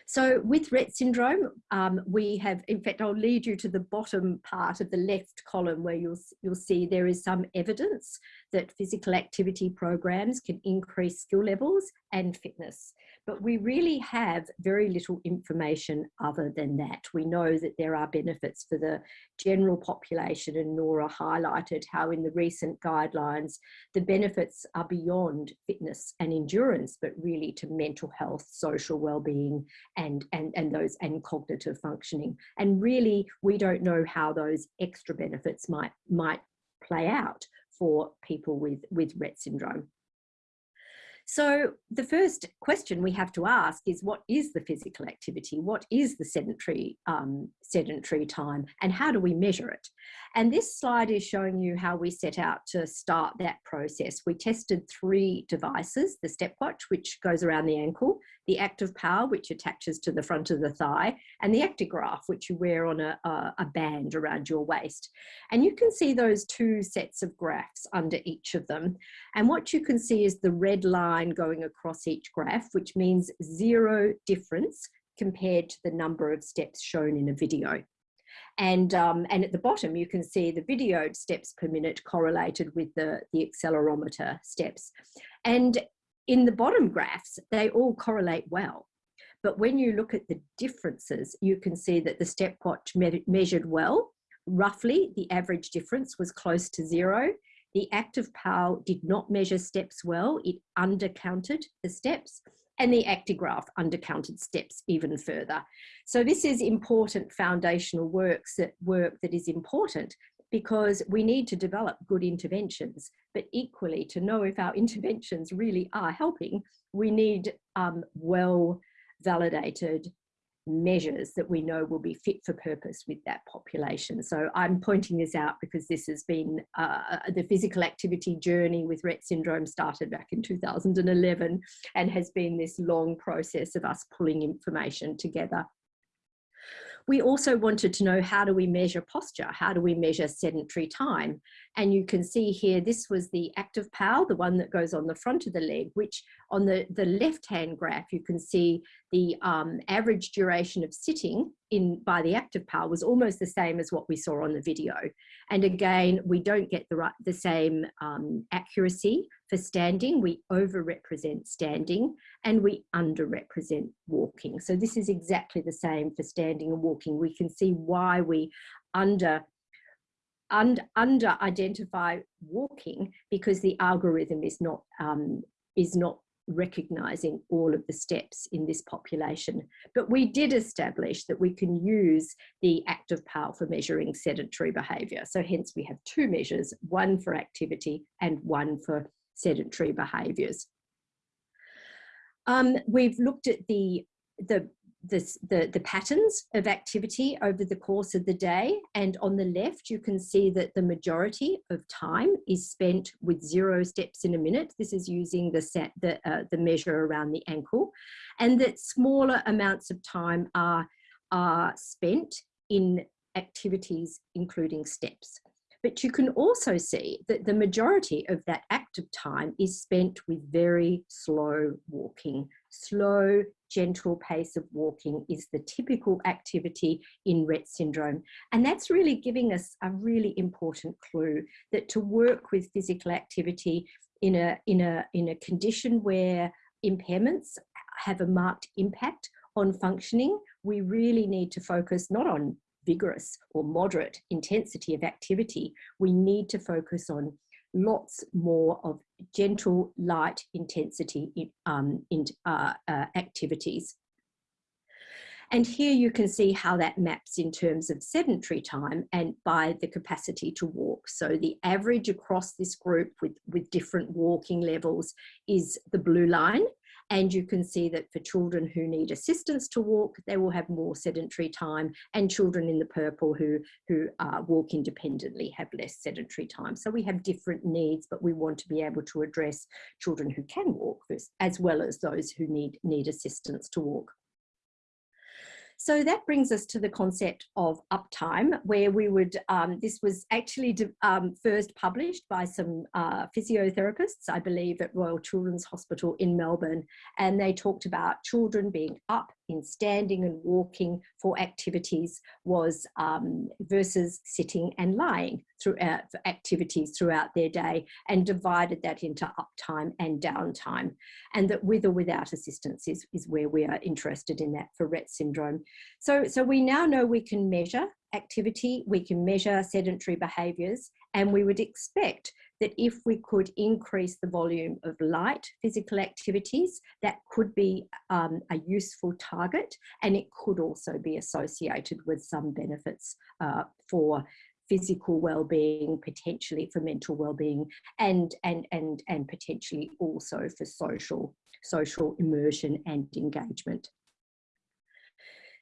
So with Rett syndrome, um, we have, in fact, I'll lead you to the bottom part of the left column where you'll, you'll see there is some evidence that physical activity programs can increase skill levels and fitness. But we really have very little information other than that. We know that there are benefits for the general population and Nora highlighted how in the recent guidelines, the benefits are beyond fitness and endurance, but really to mental health, social well-being and, and, and those and cognitive functioning. And really, we don't know how those extra benefits might, might play out for people with, with Rett syndrome. So the first question we have to ask is what is the physical activity? What is the sedentary, um, sedentary time and how do we measure it? And this slide is showing you how we set out to start that process. We tested three devices, the stepwatch, which goes around the ankle, the active PAL, which attaches to the front of the thigh, and the actigraph, which you wear on a, a, band around your waist. And you can see those two sets of graphs under each of them. And what you can see is the red line going across each graph, which means zero difference compared to the number of steps shown in a video. And, um, and at the bottom, you can see the videoed steps per minute correlated with the, the accelerometer steps. And in the bottom graphs, they all correlate well. But when you look at the differences, you can see that the stepwatch me measured well. Roughly, the average difference was close to zero. The active PAL did not measure steps well. It undercounted the steps and the actigraph undercounted steps even further. So this is important foundational works that work that is important because we need to develop good interventions, but equally to know if our interventions really are helping, we need um, well validated measures that we know will be fit for purpose with that population. So I'm pointing this out because this has been uh, the physical activity journey with Rett syndrome started back in 2011 and has been this long process of us pulling information together we also wanted to know how do we measure posture? How do we measure sedentary time? And you can see here, this was the active PAL, the one that goes on the front of the leg, which on the, the left-hand graph, you can see the um, average duration of sitting in by the active PAL was almost the same as what we saw on the video. And again, we don't get the, right, the same um, accuracy for standing. We overrepresent standing and we underrepresent walking. So this is exactly the same for standing and walking. We can see why we under und, under identify walking because the algorithm is not um, is not recognizing all of the steps in this population. But we did establish that we can use the active PAL for measuring sedentary behavior. So hence we have two measures, one for activity and one for sedentary behaviors. Um, we've looked at the, the this, the, the patterns of activity over the course of the day. And on the left, you can see that the majority of time is spent with zero steps in a minute. This is using the, set, the, uh, the measure around the ankle. And that smaller amounts of time are, are spent in activities, including steps. But you can also see that the majority of that active time is spent with very slow walking. Slow, gentle pace of walking is the typical activity in Rett syndrome. And that's really giving us a really important clue that to work with physical activity in a, in a, in a condition where impairments have a marked impact on functioning, we really need to focus not on vigorous or moderate intensity of activity, we need to focus on lots more of gentle, light intensity in, um, in uh, uh, activities. And here you can see how that maps in terms of sedentary time and by the capacity to walk. So the average across this group with, with different walking levels is the blue line. And you can see that for children who need assistance to walk, they will have more sedentary time and children in the purple who, who uh, walk independently have less sedentary time. So we have different needs, but we want to be able to address children who can walk as well as those who need, need assistance to walk. So that brings us to the concept of uptime, where we would, um, this was actually um, first published by some uh, physiotherapists, I believe, at Royal Children's Hospital in Melbourne. And they talked about children being up in standing and walking for activities was um, versus sitting and lying throughout activities throughout their day and divided that into uptime and downtime. And that with or without assistance is, is where we are interested in that for Rett syndrome. So, so we now know we can measure activity, we can measure sedentary behaviours, and we would expect that if we could increase the volume of light physical activities, that could be um, a useful target and it could also be associated with some benefits uh, for physical well-being, potentially for mental well-being and, and, and, and potentially also for social, social immersion and engagement.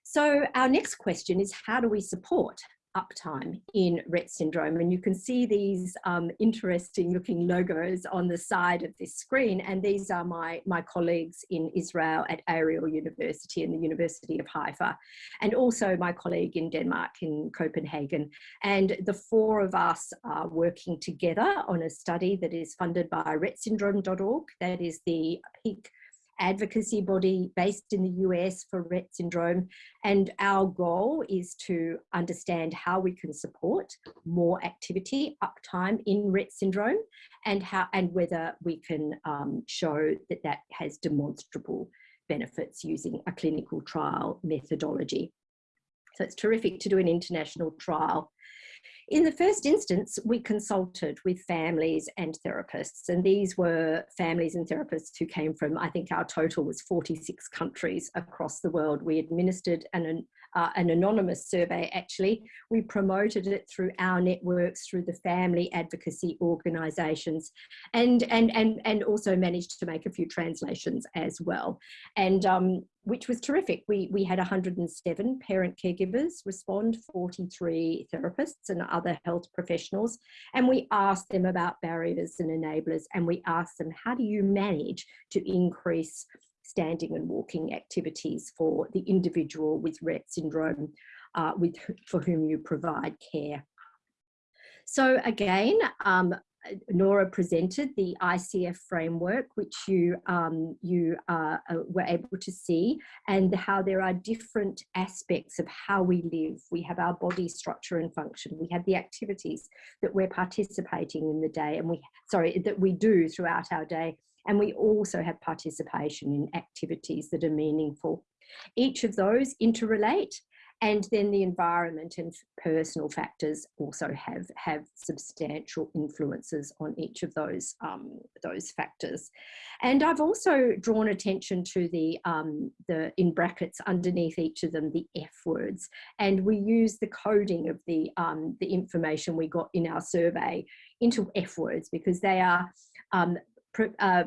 So our next question is how do we support uptime in Rett syndrome. And you can see these um, interesting looking logos on the side of this screen. And these are my, my colleagues in Israel at Ariel University and the University of Haifa, and also my colleague in Denmark in Copenhagen. And the four of us are working together on a study that is funded by rettsyndrome.org. That is the peak advocacy body based in the US for Rett syndrome. And our goal is to understand how we can support more activity uptime in Rett syndrome and how and whether we can um, show that that has demonstrable benefits using a clinical trial methodology. So it's terrific to do an international trial in the first instance, we consulted with families and therapists, and these were families and therapists who came from, I think our total was 46 countries across the world. We administered an, uh, an anonymous survey actually. We promoted it through our networks, through the family advocacy organisations, and, and, and, and also managed to make a few translations as well. And um, which was terrific. We, we had 107 parent caregivers respond, 43 therapists and other health professionals. And we asked them about barriers and enablers. And we asked them, how do you manage to increase standing and walking activities for the individual with Rett syndrome uh, with, for whom you provide care? So again, um, Nora presented the ICF framework, which you, um, you uh, uh, were able to see, and how there are different aspects of how we live. We have our body structure and function. We have the activities that we're participating in the day, and we, sorry, that we do throughout our day. And we also have participation in activities that are meaningful. Each of those interrelate and then the environment and personal factors also have have substantial influences on each of those um, those factors and I've also drawn attention to the um, the in brackets underneath each of them the F words and we use the coding of the um, the information we got in our survey into F words because they are um, uh,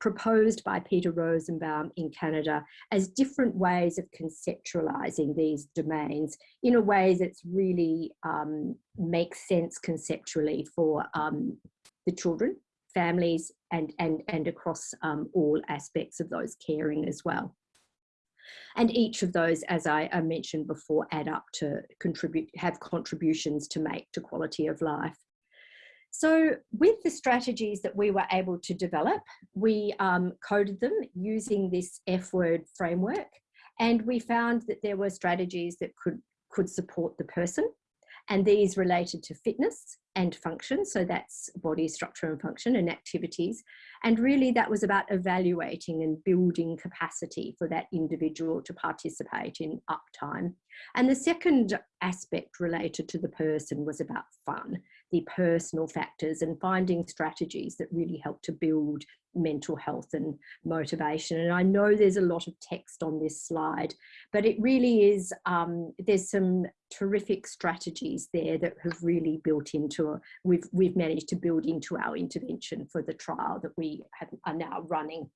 proposed by Peter Rosenbaum in Canada as different ways of conceptualizing these domains in a way that's really um, makes sense conceptually for um, the children, families, and, and, and across um, all aspects of those caring as well. And each of those, as I, I mentioned before, add up to contribute, have contributions to make to quality of life. So with the strategies that we were able to develop, we um, coded them using this F word framework. And we found that there were strategies that could, could support the person. And these related to fitness and function. So that's body structure and function and activities. And really that was about evaluating and building capacity for that individual to participate in uptime. And the second aspect related to the person was about fun the personal factors and finding strategies that really help to build mental health and motivation. And I know there's a lot of text on this slide, but it really is, um, there's some terrific strategies there that have really built into, a, we've, we've managed to build into our intervention for the trial that we have, are now running.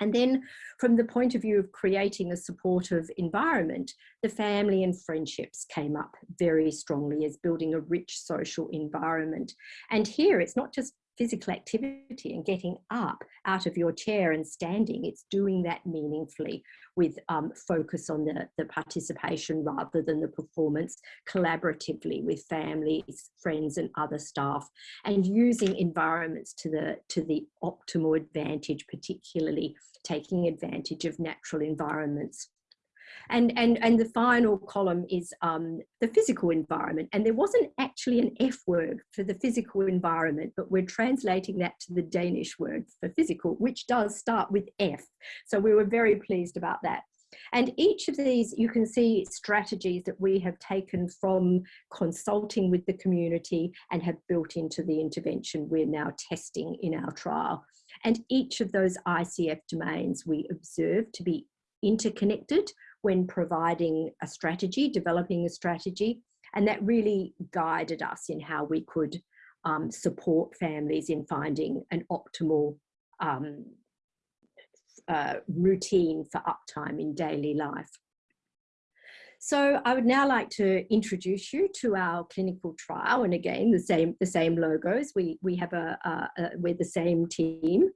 And then from the point of view of creating a supportive environment, the family and friendships came up very strongly as building a rich social environment. And here it's not just physical activity and getting up out of your chair and standing, it's doing that meaningfully with um, focus on the, the participation rather than the performance collaboratively with families, friends and other staff and using environments to the, to the optimal advantage, particularly taking advantage of natural environments. And, and, and the final column is um, the physical environment. And there wasn't actually an F word for the physical environment, but we're translating that to the Danish word for physical, which does start with F. So we were very pleased about that. And each of these, you can see strategies that we have taken from consulting with the community and have built into the intervention we're now testing in our trial. And each of those ICF domains we observe to be interconnected when providing a strategy, developing a strategy. And that really guided us in how we could um, support families in finding an optimal um, uh, routine for uptime in daily life. So I would now like to introduce you to our clinical trial. And again, the same, the same logos. We, we have a, a, a we're the same team.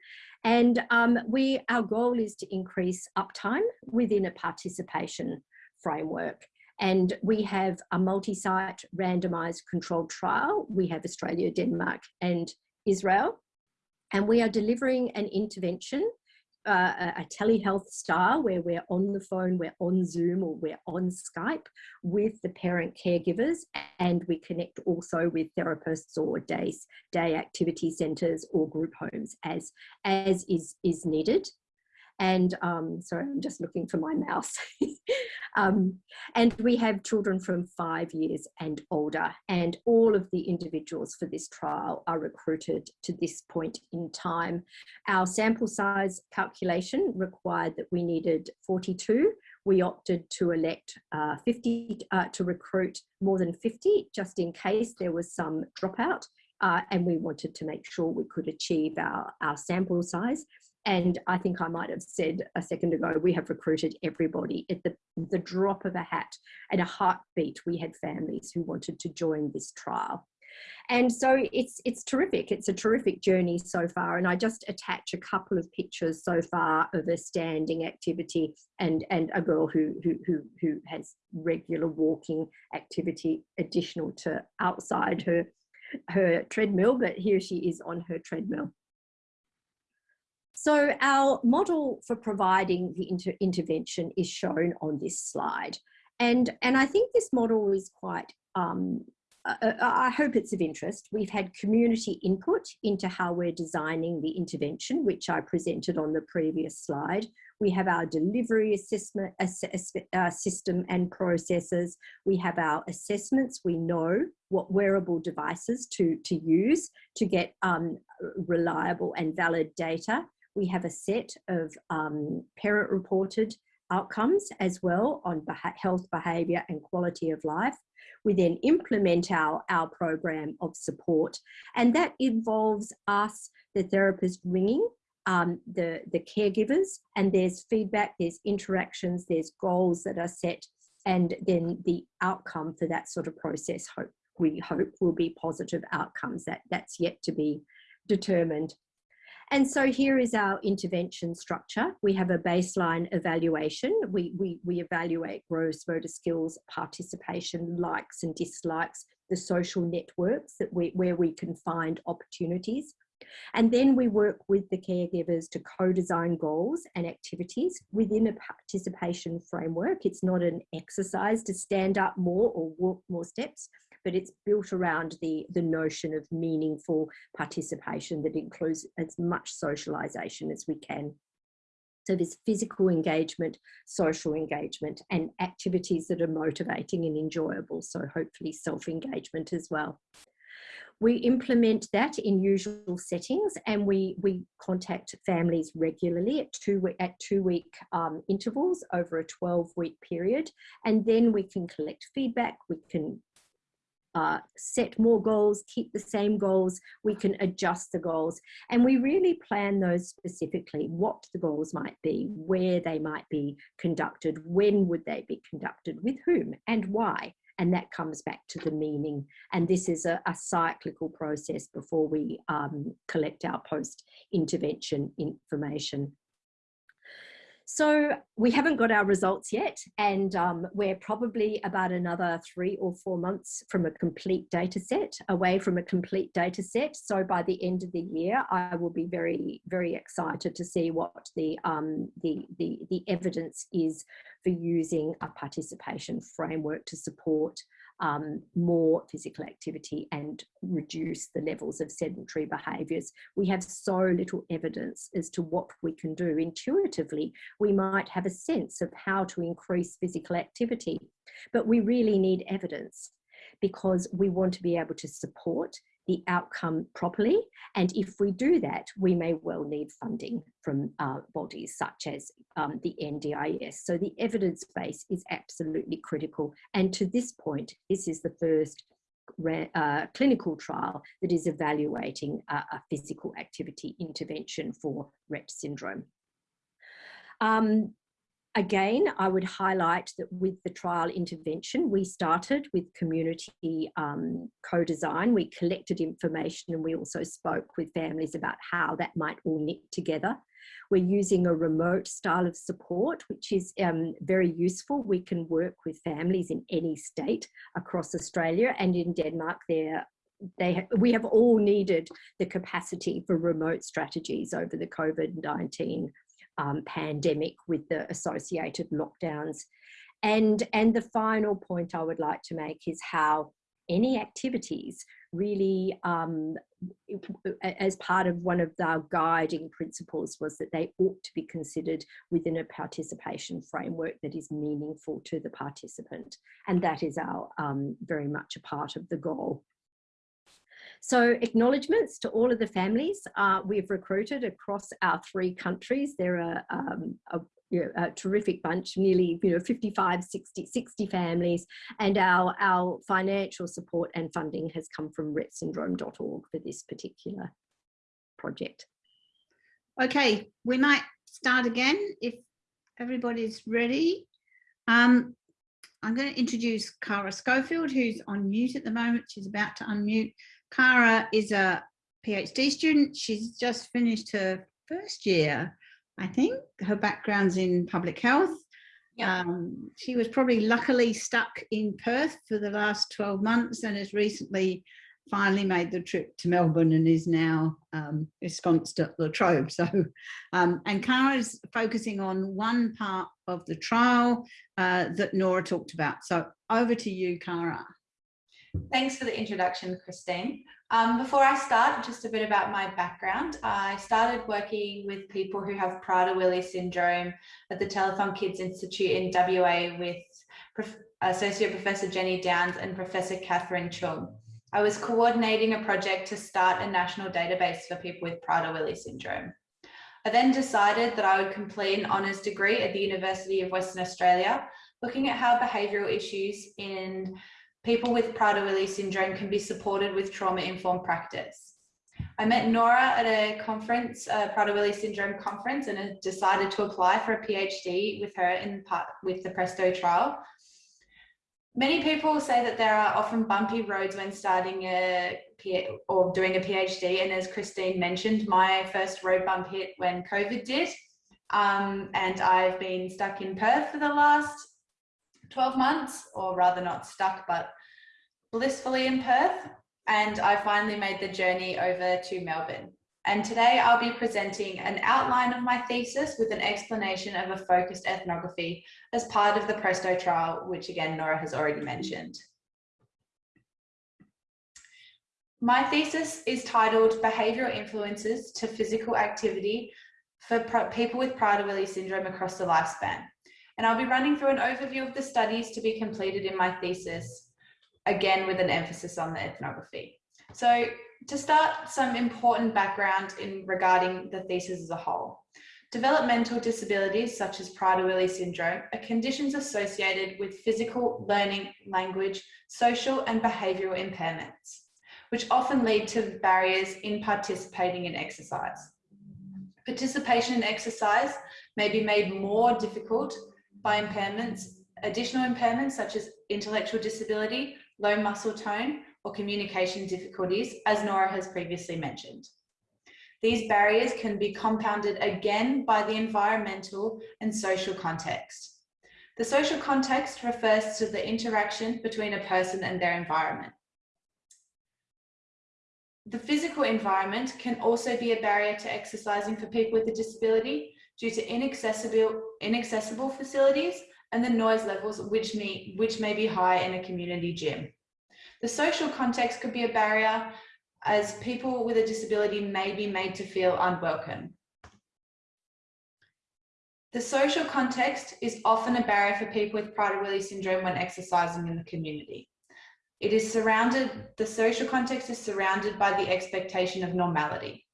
And um, we, our goal is to increase uptime within a participation framework. And we have a multi-site randomized controlled trial. We have Australia, Denmark and Israel. And we are delivering an intervention uh, a telehealth style where we're on the phone, we're on Zoom or we're on Skype with the parent caregivers and we connect also with therapists or days, day activity centres or group homes as, as is, is needed and um, sorry, I'm just looking for my mouse. um, and we have children from five years and older, and all of the individuals for this trial are recruited to this point in time. Our sample size calculation required that we needed 42. We opted to elect uh, 50 uh, to recruit more than 50, just in case there was some dropout. Uh, and we wanted to make sure we could achieve our, our sample size. And I think I might have said a second ago, we have recruited everybody at the, the drop of a hat and a heartbeat. We had families who wanted to join this trial. And so it's it's terrific. It's a terrific journey so far. And I just attach a couple of pictures so far of a standing activity and and a girl who who who, who has regular walking activity additional to outside her her treadmill, but here she is on her treadmill. So our model for providing the inter intervention is shown on this slide. And, and I think this model is quite um, I hope it's of interest. We've had community input into how we're designing the intervention, which I presented on the previous slide. We have our delivery assessment uh, system and processes. We have our assessments. We know what wearable devices to, to use to get um, reliable and valid data. We have a set of um, parent reported outcomes as well on health behaviour and quality of life. We then implement our, our program of support and that involves us, the therapist ringing um, the, the caregivers and there's feedback, there's interactions, there's goals that are set and then the outcome for that sort of process hope we hope will be positive outcomes that that's yet to be determined and so here is our intervention structure. We have a baseline evaluation. We, we, we evaluate gross motor skills, participation, likes and dislikes, the social networks that we, where we can find opportunities. And then we work with the caregivers to co-design goals and activities within a participation framework. It's not an exercise to stand up more or walk more steps, but it's built around the, the notion of meaningful participation that includes as much socialization as we can. So there's physical engagement, social engagement, and activities that are motivating and enjoyable. So hopefully self-engagement as well. We implement that in usual settings and we, we contact families regularly at two, at two week um, intervals over a 12 week period. And then we can collect feedback, we can uh, set more goals, keep the same goals, we can adjust the goals. And we really plan those specifically, what the goals might be, where they might be conducted, when would they be conducted, with whom and why. And that comes back to the meaning. And this is a, a cyclical process before we um, collect our post-intervention information. So we haven't got our results yet, and um, we're probably about another three or four months from a complete data set, away from a complete data set. So by the end of the year, I will be very, very excited to see what the, um, the, the, the evidence is for using a participation framework to support um, more physical activity and reduce the levels of sedentary behaviours. We have so little evidence as to what we can do. Intuitively, we might have a sense of how to increase physical activity, but we really need evidence because we want to be able to support the outcome properly. And if we do that, we may well need funding from uh, bodies such as um, the NDIS. So the evidence base is absolutely critical. And to this point, this is the first uh, clinical trial that is evaluating a, a physical activity intervention for Rett syndrome. Um, Again, I would highlight that with the trial intervention, we started with community um, co-design. We collected information and we also spoke with families about how that might all knit together. We're using a remote style of support, which is um, very useful. We can work with families in any state across Australia and in Denmark there they we have all needed the capacity for remote strategies over the COVID-19 um, pandemic with the associated lockdowns. And, and the final point I would like to make is how any activities really um, as part of one of our guiding principles was that they ought to be considered within a participation framework that is meaningful to the participant and that is our um, very much a part of the goal so acknowledgements to all of the families uh, we've recruited across our three countries. There are um, a, you know, a, terrific bunch, nearly you know 55, 60, 60 families, and our, our financial support and funding has come from rettsyndrome.org for this particular project. Okay, we might start again if everybody's ready. Um, I'm going to introduce Cara Schofield, who's on mute at the moment. She's about to unmute. Cara is a PhD student. She's just finished her first year, I think. Her background's in public health. Yeah. Um, she was probably luckily stuck in Perth for the last 12 months and has recently finally made the trip to Melbourne and is now um, ensconced at La Trobe. So, um, and Cara is focusing on one part of the trial uh, that Nora talked about. So over to you, Cara. Thanks for the introduction, Christine. Um, before I start, just a bit about my background. I started working with people who have Prader-Willi syndrome at the Telethon Kids Institute in WA with Prof Associate Professor Jenny Downs and Professor Catherine Choong. I was coordinating a project to start a national database for people with Prader-Willi syndrome. I then decided that I would complete an honours degree at the University of Western Australia, looking at how behavioural issues in people with Prader-Willi syndrome can be supported with trauma-informed practice. I met Nora at a conference, a Prader-Willi syndrome conference, and decided to apply for a PhD with her in part with the Presto trial. Many people say that there are often bumpy roads when starting a or doing a PhD, and as Christine mentioned, my first road bump hit when COVID did, um, and I've been stuck in Perth for the last 12 months, or rather not stuck, but blissfully in Perth. And I finally made the journey over to Melbourne. And today I'll be presenting an outline of my thesis with an explanation of a focused ethnography as part of the Presto trial, which again, Nora has already mentioned. My thesis is titled Behavioural Influences to Physical Activity for people with Prader-Willi syndrome across the lifespan. And I'll be running through an overview of the studies to be completed in my thesis, again with an emphasis on the ethnography. So to start, some important background in regarding the thesis as a whole. Developmental disabilities such as Prader-Willi syndrome are conditions associated with physical, learning, language, social and behavioural impairments, which often lead to barriers in participating in exercise. Participation in exercise may be made more difficult by impairments, additional impairments such as intellectual disability, low muscle tone, or communication difficulties, as Nora has previously mentioned. These barriers can be compounded again by the environmental and social context. The social context refers to the interaction between a person and their environment. The physical environment can also be a barrier to exercising for people with a disability due to inaccessible, inaccessible facilities and the noise levels which may, which may be high in a community gym. The social context could be a barrier as people with a disability may be made to feel unwelcome. The social context is often a barrier for people with Prader-Willi syndrome when exercising in the community. It is surrounded, the social context is surrounded by the expectation of normality.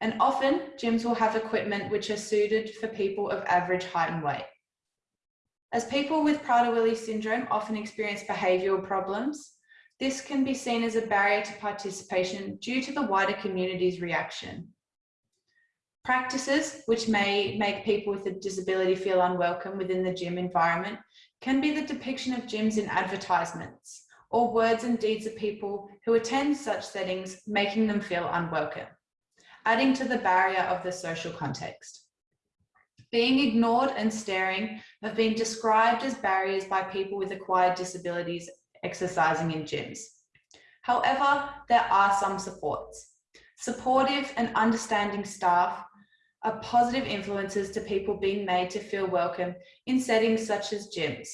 And often gyms will have equipment which are suited for people of average height and weight. As people with Prader-Willi syndrome often experience behavioural problems, this can be seen as a barrier to participation due to the wider community's reaction. Practices which may make people with a disability feel unwelcome within the gym environment can be the depiction of gyms in advertisements or words and deeds of people who attend such settings, making them feel unwelcome adding to the barrier of the social context. Being ignored and staring have been described as barriers by people with acquired disabilities exercising in gyms. However, there are some supports. Supportive and understanding staff are positive influences to people being made to feel welcome in settings such as gyms,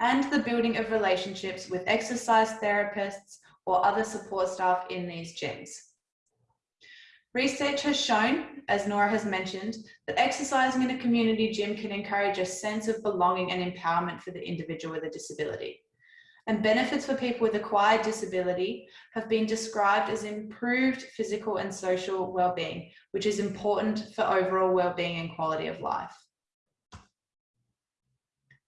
and the building of relationships with exercise therapists or other support staff in these gyms. Research has shown, as Nora has mentioned, that exercising in a community gym can encourage a sense of belonging and empowerment for the individual with a disability. And benefits for people with acquired disability have been described as improved physical and social well-being, which is important for overall well-being and quality of life.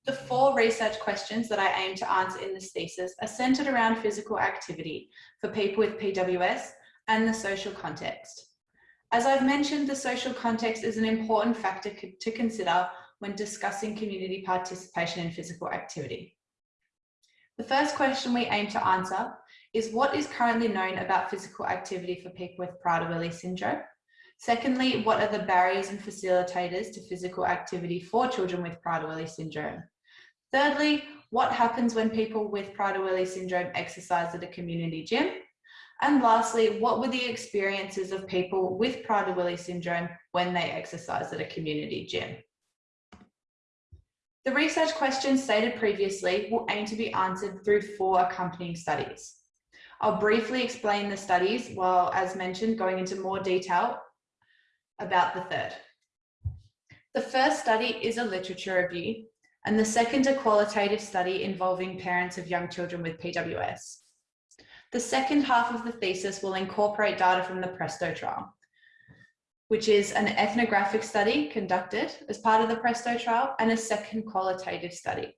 The four research questions that I aim to answer in this thesis are centered around physical activity for people with PWS and the social context. As I've mentioned, the social context is an important factor to consider when discussing community participation in physical activity. The first question we aim to answer is what is currently known about physical activity for people with Prader-Willi syndrome? Secondly, what are the barriers and facilitators to physical activity for children with Prader-Willi syndrome? Thirdly, what happens when people with Prader-Willi syndrome exercise at a community gym? And lastly, what were the experiences of people with Prader-Willi syndrome when they exercised at a community gym? The research questions stated previously will aim to be answered through four accompanying studies. I'll briefly explain the studies while, as mentioned, going into more detail about the third. The first study is a literature review and the second a qualitative study involving parents of young children with PWS. The second half of the thesis will incorporate data from the PRESTO trial, which is an ethnographic study conducted as part of the PRESTO trial and a second qualitative study.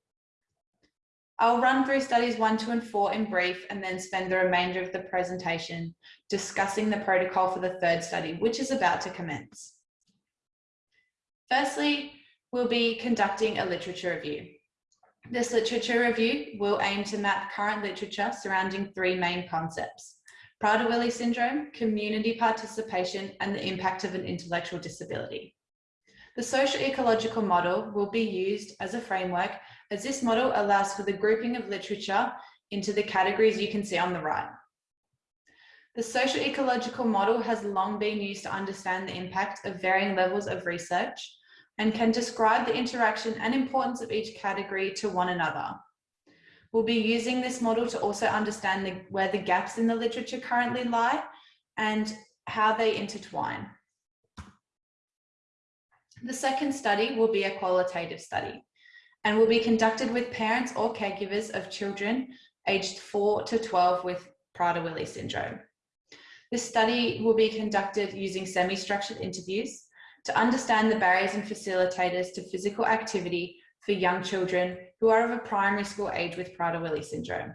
I'll run through studies one, two, and four in brief and then spend the remainder of the presentation discussing the protocol for the third study, which is about to commence. Firstly, we'll be conducting a literature review. This literature review will aim to map current literature surrounding three main concepts. Prader-Willi syndrome, community participation, and the impact of an intellectual disability. The social ecological model will be used as a framework as this model allows for the grouping of literature into the categories you can see on the right. The social ecological model has long been used to understand the impact of varying levels of research and can describe the interaction and importance of each category to one another. We'll be using this model to also understand the, where the gaps in the literature currently lie and how they intertwine. The second study will be a qualitative study and will be conducted with parents or caregivers of children aged 4 to 12 with Prader-Willi syndrome. This study will be conducted using semi-structured interviews to understand the barriers and facilitators to physical activity for young children who are of a primary school age with Prader-Willi syndrome.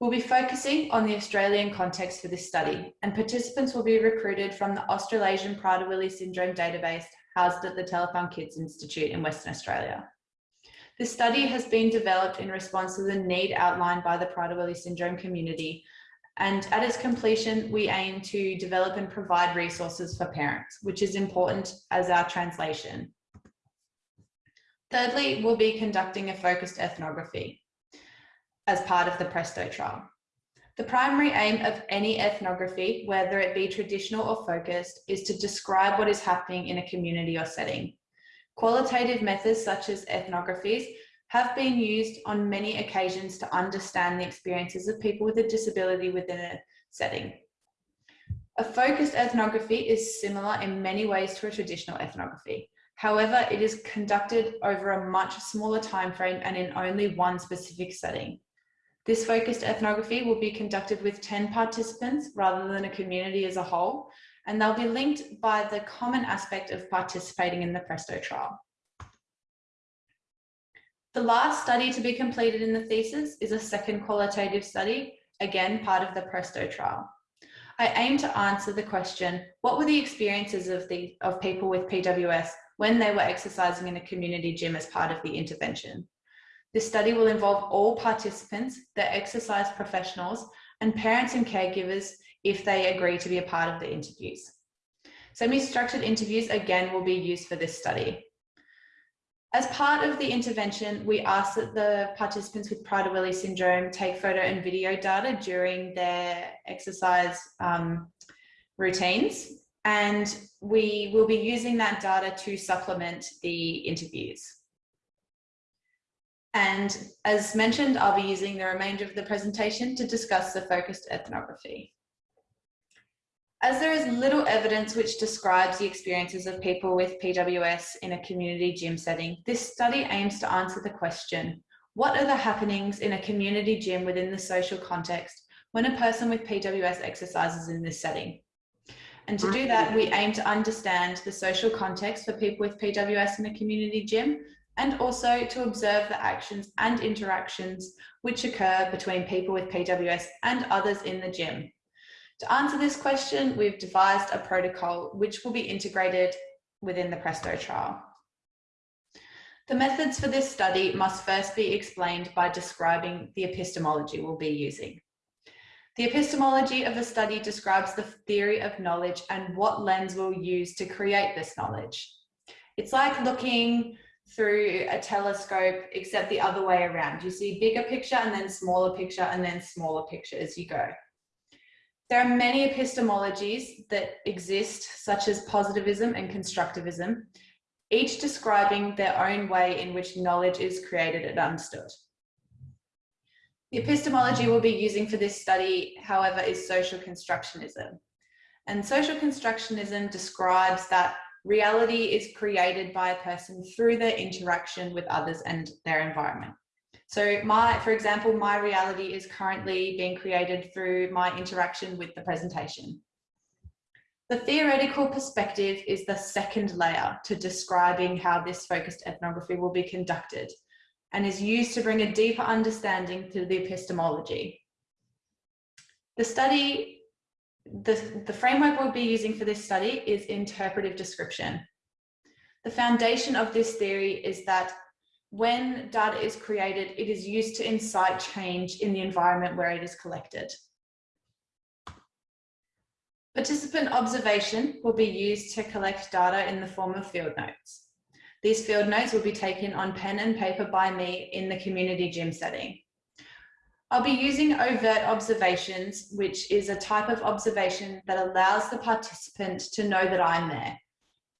We'll be focusing on the Australian context for this study and participants will be recruited from the Australasian Prader-Willi syndrome database housed at the Telethon Kids Institute in Western Australia. This study has been developed in response to the need outlined by the Prader-Willi syndrome community and at its completion, we aim to develop and provide resources for parents, which is important as our translation. Thirdly, we'll be conducting a focused ethnography as part of the PRESTO trial. The primary aim of any ethnography, whether it be traditional or focused, is to describe what is happening in a community or setting. Qualitative methods such as ethnographies have been used on many occasions to understand the experiences of people with a disability within a setting. A focused ethnography is similar in many ways to a traditional ethnography. However, it is conducted over a much smaller time frame and in only one specific setting. This focused ethnography will be conducted with 10 participants rather than a community as a whole, and they'll be linked by the common aspect of participating in the PRESTO trial. The last study to be completed in the thesis is a second qualitative study, again part of the PRESTO trial. I aim to answer the question, what were the experiences of, the, of people with PWS when they were exercising in a community gym as part of the intervention? This study will involve all participants, the exercise professionals, and parents and caregivers if they agree to be a part of the interviews. Semi-structured interviews again will be used for this study. As part of the intervention, we asked that the participants with Prader-Willi syndrome take photo and video data during their exercise um, routines. And we will be using that data to supplement the interviews. And as mentioned, I'll be using the remainder of the presentation to discuss the focused ethnography. As there is little evidence which describes the experiences of people with PWS in a community gym setting, this study aims to answer the question, what are the happenings in a community gym within the social context when a person with PWS exercises in this setting? And to do that, we aim to understand the social context for people with PWS in a community gym and also to observe the actions and interactions which occur between people with PWS and others in the gym. To answer this question, we've devised a protocol which will be integrated within the PRESTO trial. The methods for this study must first be explained by describing the epistemology we'll be using. The epistemology of a study describes the theory of knowledge and what lens we'll use to create this knowledge. It's like looking through a telescope, except the other way around. You see bigger picture and then smaller picture and then smaller picture as you go. There are many epistemologies that exist, such as positivism and constructivism, each describing their own way in which knowledge is created and understood. The epistemology we'll be using for this study, however, is social constructionism. And social constructionism describes that reality is created by a person through their interaction with others and their environment. So my, for example, my reality is currently being created through my interaction with the presentation. The theoretical perspective is the second layer to describing how this focused ethnography will be conducted and is used to bring a deeper understanding to the epistemology. The study, the, the framework we'll be using for this study is interpretive description. The foundation of this theory is that when data is created, it is used to incite change in the environment where it is collected. Participant observation will be used to collect data in the form of field notes. These field notes will be taken on pen and paper by me in the community gym setting. I'll be using overt observations, which is a type of observation that allows the participant to know that I'm there.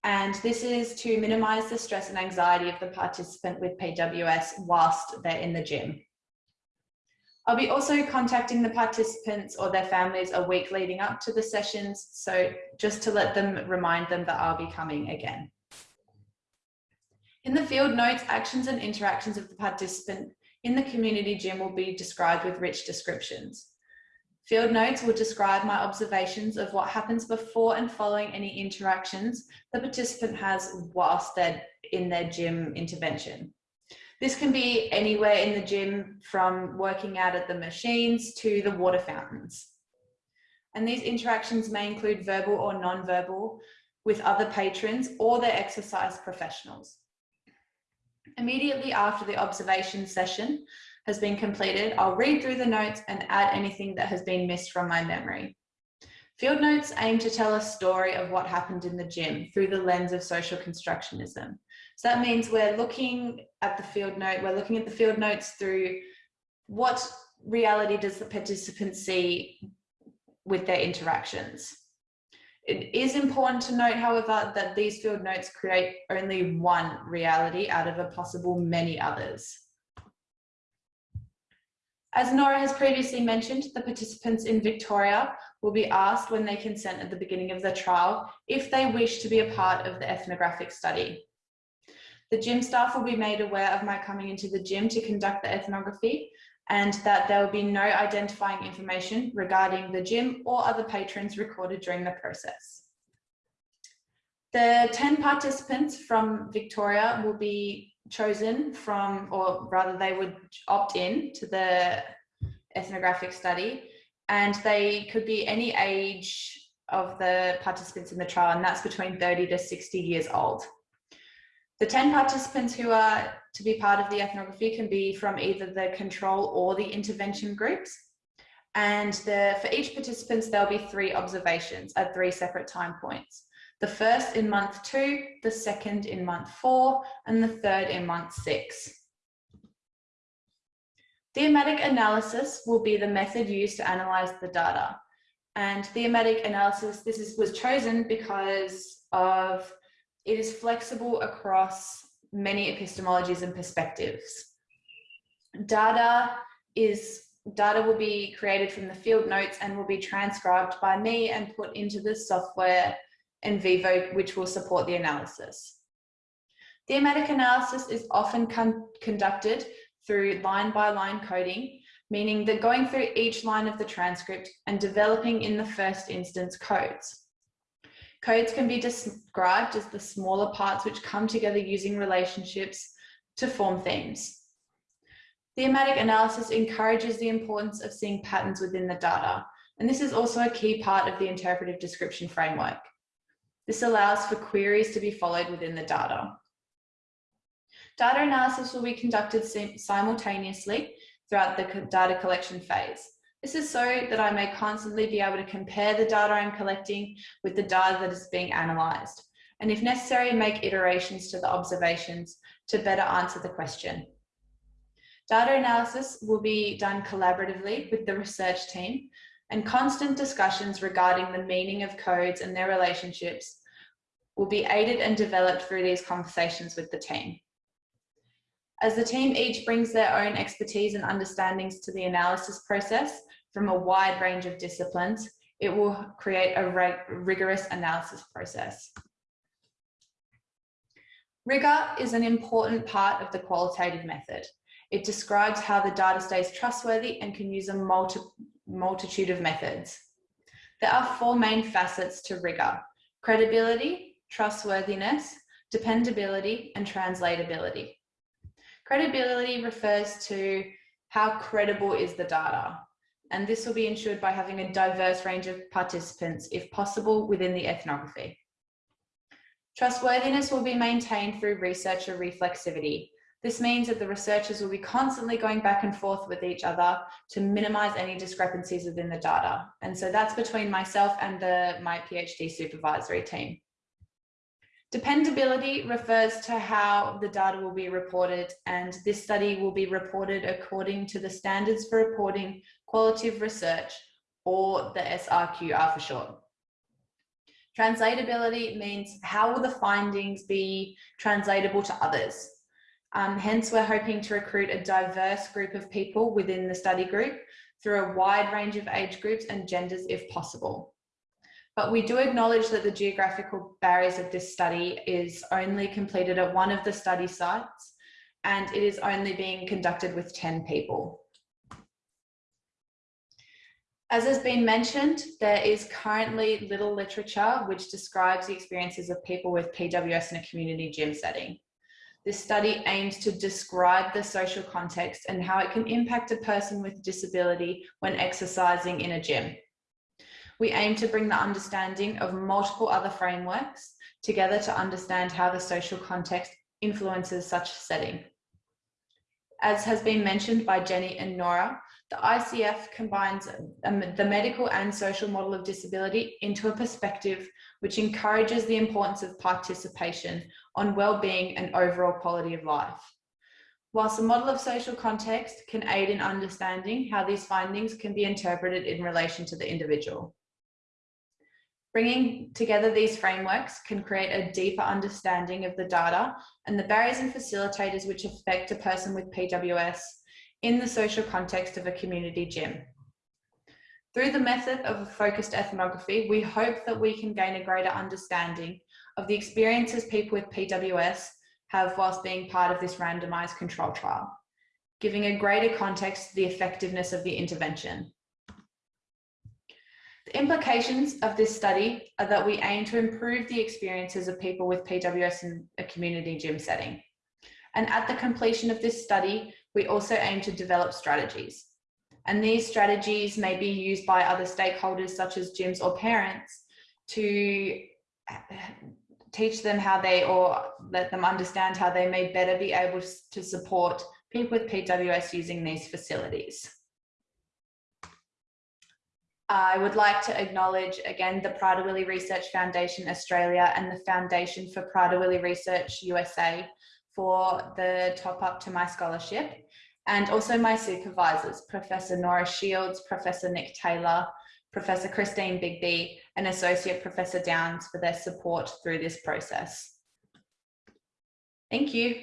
And this is to minimize the stress and anxiety of the participant with PWS whilst they're in the gym. I'll be also contacting the participants or their families a week leading up to the sessions. So just to let them remind them that I'll be coming again. In the field notes, actions and interactions of the participant in the community gym will be described with rich descriptions. Field notes will describe my observations of what happens before and following any interactions the participant has whilst they're in their gym intervention. This can be anywhere in the gym from working out at the machines to the water fountains. And these interactions may include verbal or non-verbal with other patrons or their exercise professionals. Immediately after the observation session has been completed, I'll read through the notes and add anything that has been missed from my memory. Field notes aim to tell a story of what happened in the gym through the lens of social constructionism. So that means we're looking at the field note, we're looking at the field notes through what reality does the participant see with their interactions. It is important to note, however, that these field notes create only one reality out of a possible many others. As Nora has previously mentioned, the participants in Victoria will be asked when they consent at the beginning of the trial if they wish to be a part of the ethnographic study. The gym staff will be made aware of my coming into the gym to conduct the ethnography and that there will be no identifying information regarding the gym or other patrons recorded during the process. The 10 participants from Victoria will be chosen from, or rather they would opt in to the ethnographic study and they could be any age of the participants in the trial and that's between 30 to 60 years old. The 10 participants who are to be part of the ethnography can be from either the control or the intervention groups. And the, for each participant, there'll be three observations at three separate time points. The first in month two, the second in month four, and the third in month six. Thematic analysis will be the method used to analyze the data. And thematic analysis, this is, was chosen because of it is flexible across many epistemologies and perspectives. Data is data will be created from the field notes and will be transcribed by me and put into the software NVivo, which will support the analysis. Thematic analysis is often con conducted through line by line coding, meaning that going through each line of the transcript and developing in the first instance codes. Codes can be described as the smaller parts which come together using relationships to form themes. Thematic analysis encourages the importance of seeing patterns within the data, and this is also a key part of the interpretive description framework. This allows for queries to be followed within the data. Data analysis will be conducted simultaneously throughout the data collection phase. This is so that I may constantly be able to compare the data I'm collecting with the data that is being analysed, and if necessary, make iterations to the observations to better answer the question. Data analysis will be done collaboratively with the research team and constant discussions regarding the meaning of codes and their relationships will be aided and developed through these conversations with the team. As the team each brings their own expertise and understandings to the analysis process from a wide range of disciplines, it will create a rigorous analysis process. Rigor is an important part of the qualitative method. It describes how the data stays trustworthy and can use a multi multitude of methods. There are four main facets to rigor, credibility, trustworthiness, dependability, and translatability. Credibility refers to how credible is the data, and this will be ensured by having a diverse range of participants, if possible, within the ethnography. Trustworthiness will be maintained through researcher reflexivity, this means that the researchers will be constantly going back and forth with each other to minimize any discrepancies within the data. And so that's between myself and the, my PhD supervisory team. Dependability refers to how the data will be reported and this study will be reported according to the standards for reporting qualitative research or the SRQR for short. Translatability means how will the findings be translatable to others? Um, hence, we're hoping to recruit a diverse group of people within the study group through a wide range of age groups and genders if possible. But we do acknowledge that the geographical barriers of this study is only completed at one of the study sites and it is only being conducted with 10 people. As has been mentioned, there is currently little literature which describes the experiences of people with PWS in a community gym setting. This study aims to describe the social context and how it can impact a person with disability when exercising in a gym. We aim to bring the understanding of multiple other frameworks together to understand how the social context influences such setting. As has been mentioned by Jenny and Nora, the ICF combines the medical and social model of disability into a perspective which encourages the importance of participation on well-being and overall quality of life. Whilst the model of social context can aid in understanding how these findings can be interpreted in relation to the individual. Bringing together these frameworks can create a deeper understanding of the data and the barriers and facilitators which affect a person with PWS in the social context of a community gym. Through the method of focused ethnography, we hope that we can gain a greater understanding of the experiences people with PWS have whilst being part of this randomized control trial, giving a greater context to the effectiveness of the intervention. The implications of this study are that we aim to improve the experiences of people with PWS in a community gym setting. And at the completion of this study, we also aim to develop strategies. And these strategies may be used by other stakeholders such as gyms or parents to uh, teach them how they or let them understand how they may better be able to support people with PWS using these facilities. I would like to acknowledge again the Prader-Willi Research Foundation Australia and the Foundation for Prader-Willi Research USA for the top up to my scholarship and also my supervisors, Professor Nora Shields, Professor Nick Taylor, Professor Christine Bigby, and Associate Professor Downs for their support through this process. Thank you.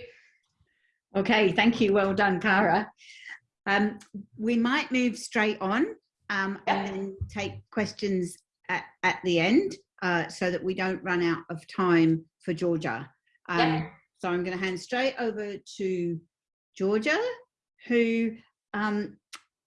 Okay, thank you. Well done, Cara. Um, we might move straight on um, and then take questions at, at the end uh, so that we don't run out of time for Georgia. Um, yeah. So I'm going to hand straight over to Georgia, who um,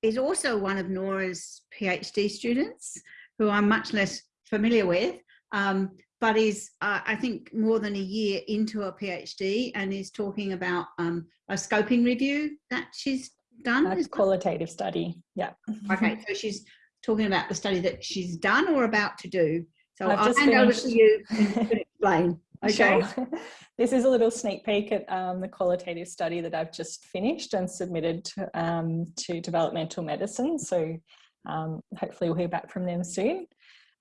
is also one of Nora's PhD students, who I'm much less familiar with, um, but is, uh, I think, more than a year into a PhD and is talking about um, a scoping review that she's done. That's qualitative study, yeah. Okay, so she's talking about the study that she's done or about to do. So I've I'll hand finished. over to you to explain. Okay. Sure. this is a little sneak peek at um, the qualitative study that I've just finished and submitted to, um, to developmental medicine. So um, hopefully we'll hear back from them soon.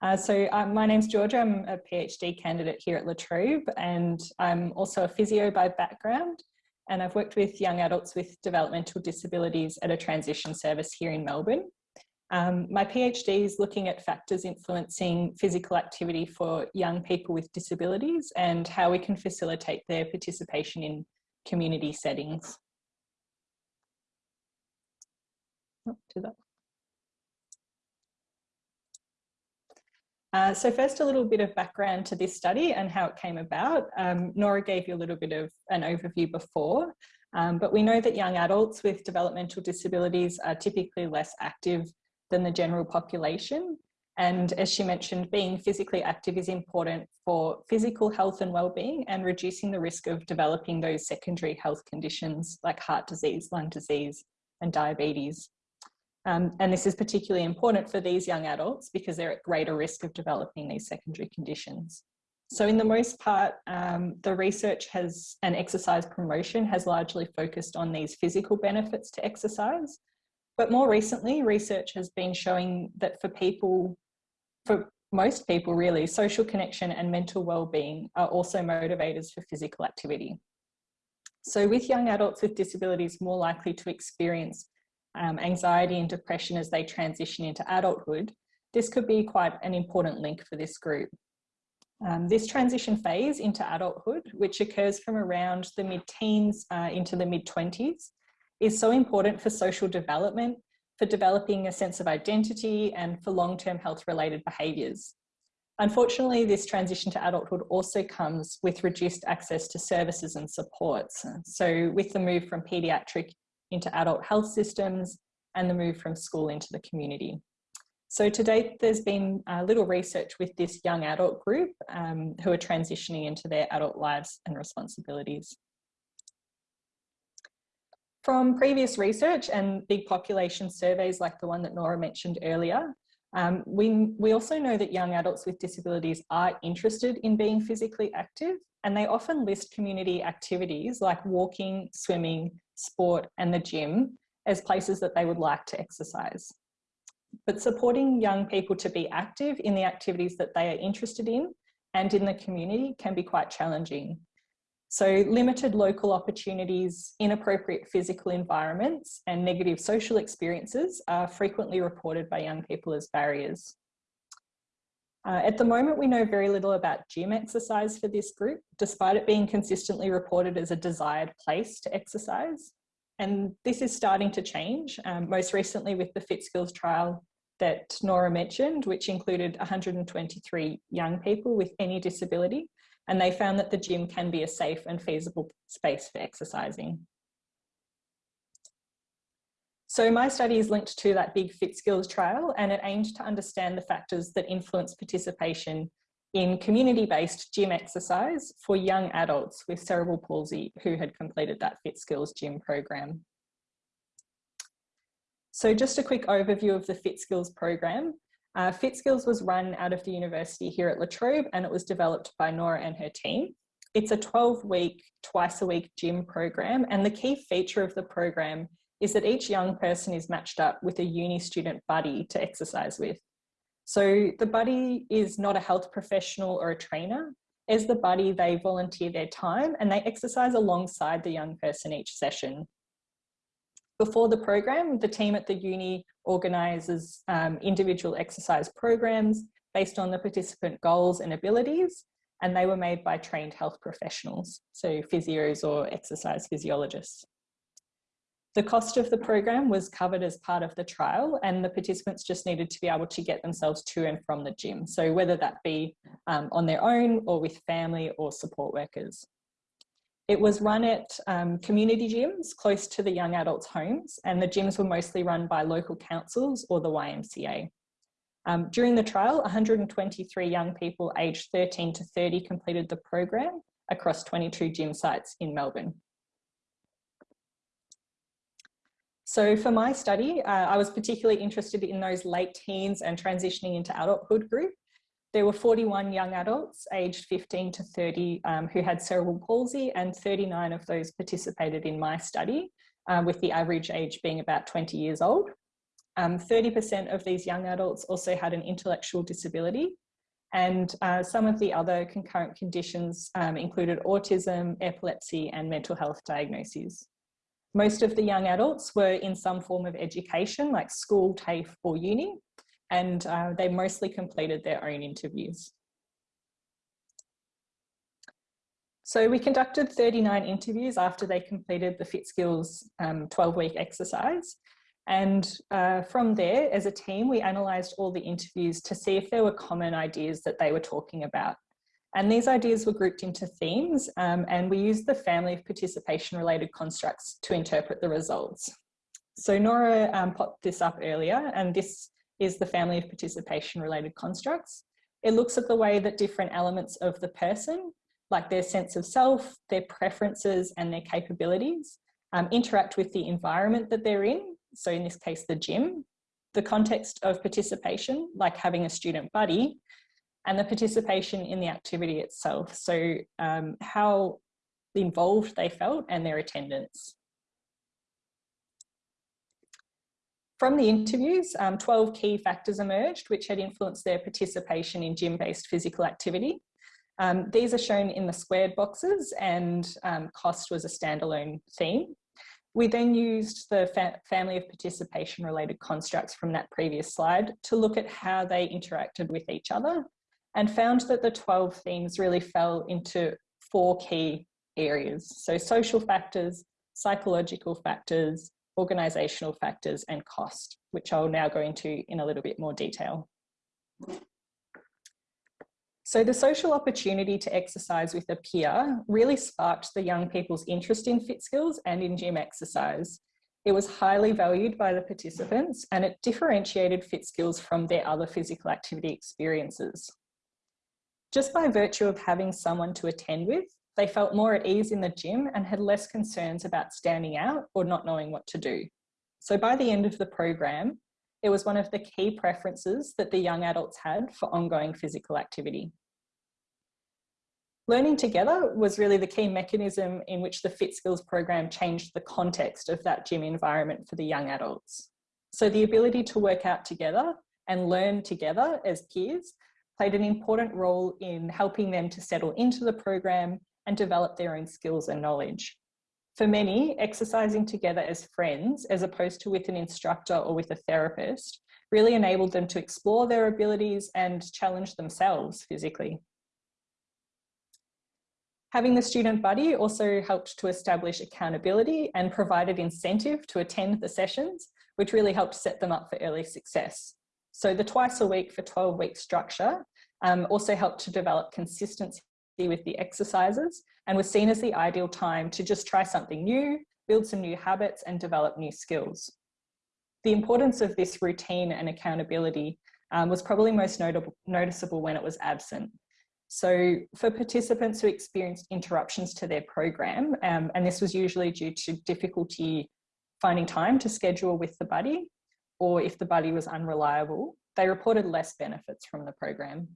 Uh, so um, my name's Georgia, I'm a PhD candidate here at La Trobe and I'm also a physio by background and I've worked with young adults with developmental disabilities at a transition service here in Melbourne. Um, my PhD is looking at factors influencing physical activity for young people with disabilities and how we can facilitate their participation in community settings. Oh, that. Uh, so first a little bit of background to this study and how it came about. Um, Nora gave you a little bit of an overview before, um, but we know that young adults with developmental disabilities are typically less active than the general population. And as she mentioned, being physically active is important for physical health and well-being and reducing the risk of developing those secondary health conditions like heart disease, lung disease, and diabetes. Um, and this is particularly important for these young adults because they're at greater risk of developing these secondary conditions. So in the most part, um, the research has and exercise promotion has largely focused on these physical benefits to exercise, but more recently, research has been showing that for people, for most people really, social connection and mental well-being are also motivators for physical activity. So with young adults with disabilities more likely to experience um, anxiety and depression as they transition into adulthood, this could be quite an important link for this group. Um, this transition phase into adulthood, which occurs from around the mid-teens uh, into the mid-20s, is so important for social development, for developing a sense of identity and for long-term health-related behaviours. Unfortunately, this transition to adulthood also comes with reduced access to services and supports. So with the move from paediatric into adult health systems and the move from school into the community. So to date, there's been a little research with this young adult group um, who are transitioning into their adult lives and responsibilities. From previous research and big population surveys like the one that Nora mentioned earlier, um, we, we also know that young adults with disabilities are interested in being physically active and they often list community activities like walking, swimming, sport and the gym as places that they would like to exercise. But supporting young people to be active in the activities that they are interested in and in the community can be quite challenging. So limited local opportunities, inappropriate physical environments and negative social experiences are frequently reported by young people as barriers. Uh, at the moment, we know very little about gym exercise for this group, despite it being consistently reported as a desired place to exercise. And this is starting to change, um, most recently with the FitSkills trial that Nora mentioned, which included 123 young people with any disability and they found that the gym can be a safe and feasible space for exercising. So my study is linked to that big fit skills trial and it aimed to understand the factors that influence participation in community-based gym exercise for young adults with cerebral palsy who had completed that fit skills gym program. So just a quick overview of the fit skills program. Uh, FitSkills was run out of the university here at La Trobe and it was developed by Nora and her team. It's a 12 week, twice a week gym program and the key feature of the program is that each young person is matched up with a uni student buddy to exercise with. So the buddy is not a health professional or a trainer. As the buddy, they volunteer their time and they exercise alongside the young person each session. Before the program, the team at the uni organises um, individual exercise programs based on the participant goals and abilities, and they were made by trained health professionals, so physios or exercise physiologists. The cost of the program was covered as part of the trial and the participants just needed to be able to get themselves to and from the gym. So whether that be um, on their own or with family or support workers. It was run at um, community gyms close to the young adults' homes, and the gyms were mostly run by local councils or the YMCA. Um, during the trial, 123 young people aged 13 to 30 completed the program across 22 gym sites in Melbourne. So for my study, uh, I was particularly interested in those late teens and transitioning into adulthood group there were 41 young adults aged 15 to 30 um, who had cerebral palsy and 39 of those participated in my study, uh, with the average age being about 20 years old. 30% um, of these young adults also had an intellectual disability and uh, some of the other concurrent conditions um, included autism, epilepsy and mental health diagnoses. Most of the young adults were in some form of education like school, TAFE or uni, and uh, they mostly completed their own interviews. So we conducted 39 interviews after they completed the FitSkills 12-week um, exercise. And uh, from there, as a team, we analysed all the interviews to see if there were common ideas that they were talking about. And these ideas were grouped into themes um, and we used the family of participation related constructs to interpret the results. So Nora um, popped this up earlier and this is the family of participation related constructs. It looks at the way that different elements of the person, like their sense of self, their preferences and their capabilities, um, interact with the environment that they're in. So in this case, the gym, the context of participation, like having a student buddy, and the participation in the activity itself. So um, how involved they felt and their attendance. From the interviews, um, 12 key factors emerged which had influenced their participation in gym-based physical activity. Um, these are shown in the squared boxes and um, cost was a standalone theme. We then used the fa family of participation related constructs from that previous slide to look at how they interacted with each other and found that the 12 themes really fell into four key areas. So social factors, psychological factors, organisational factors and cost, which I'll now go into in a little bit more detail. So the social opportunity to exercise with a peer really sparked the young people's interest in fit skills and in gym exercise. It was highly valued by the participants and it differentiated fit skills from their other physical activity experiences. Just by virtue of having someone to attend with, they felt more at ease in the gym and had less concerns about standing out or not knowing what to do. So by the end of the program, it was one of the key preferences that the young adults had for ongoing physical activity. Learning together was really the key mechanism in which the Fit Skills program changed the context of that gym environment for the young adults. So the ability to work out together and learn together as peers played an important role in helping them to settle into the program and develop their own skills and knowledge. For many, exercising together as friends, as opposed to with an instructor or with a therapist, really enabled them to explore their abilities and challenge themselves physically. Having the student buddy also helped to establish accountability and provided incentive to attend the sessions, which really helped set them up for early success. So the twice a week for 12 week structure um, also helped to develop consistency with the exercises and was seen as the ideal time to just try something new, build some new habits and develop new skills. The importance of this routine and accountability um, was probably most notable, noticeable when it was absent. So for participants who experienced interruptions to their program, um, and this was usually due to difficulty finding time to schedule with the buddy, or if the buddy was unreliable, they reported less benefits from the program.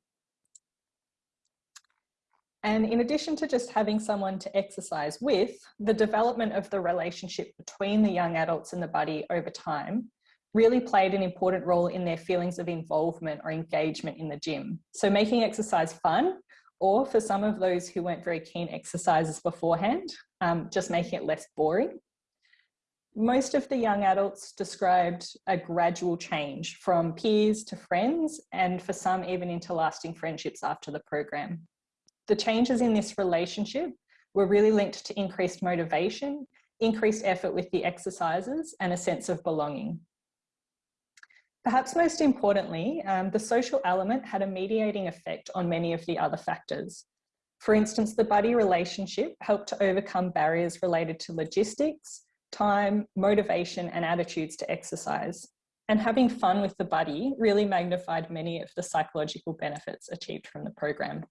And in addition to just having someone to exercise with, the development of the relationship between the young adults and the buddy over time really played an important role in their feelings of involvement or engagement in the gym. So making exercise fun, or for some of those who weren't very keen exercises beforehand, um, just making it less boring most of the young adults described a gradual change from peers to friends and for some even into lasting friendships after the program. The changes in this relationship were really linked to increased motivation, increased effort with the exercises and a sense of belonging. Perhaps most importantly, um, the social element had a mediating effect on many of the other factors. For instance, the buddy relationship helped to overcome barriers related to logistics, time, motivation and attitudes to exercise. And having fun with the buddy really magnified many of the psychological benefits achieved from the program.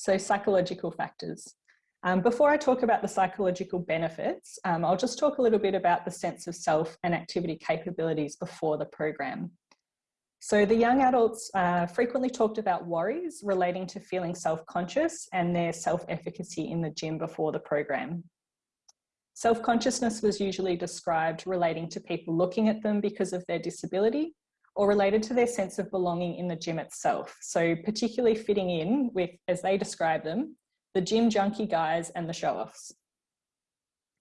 So psychological factors. Um, before I talk about the psychological benefits, um, I'll just talk a little bit about the sense of self and activity capabilities before the program. So the young adults uh, frequently talked about worries relating to feeling self-conscious and their self-efficacy in the gym before the program. Self-consciousness was usually described relating to people looking at them because of their disability or related to their sense of belonging in the gym itself. So particularly fitting in with, as they describe them, the gym junkie guys and the show-offs.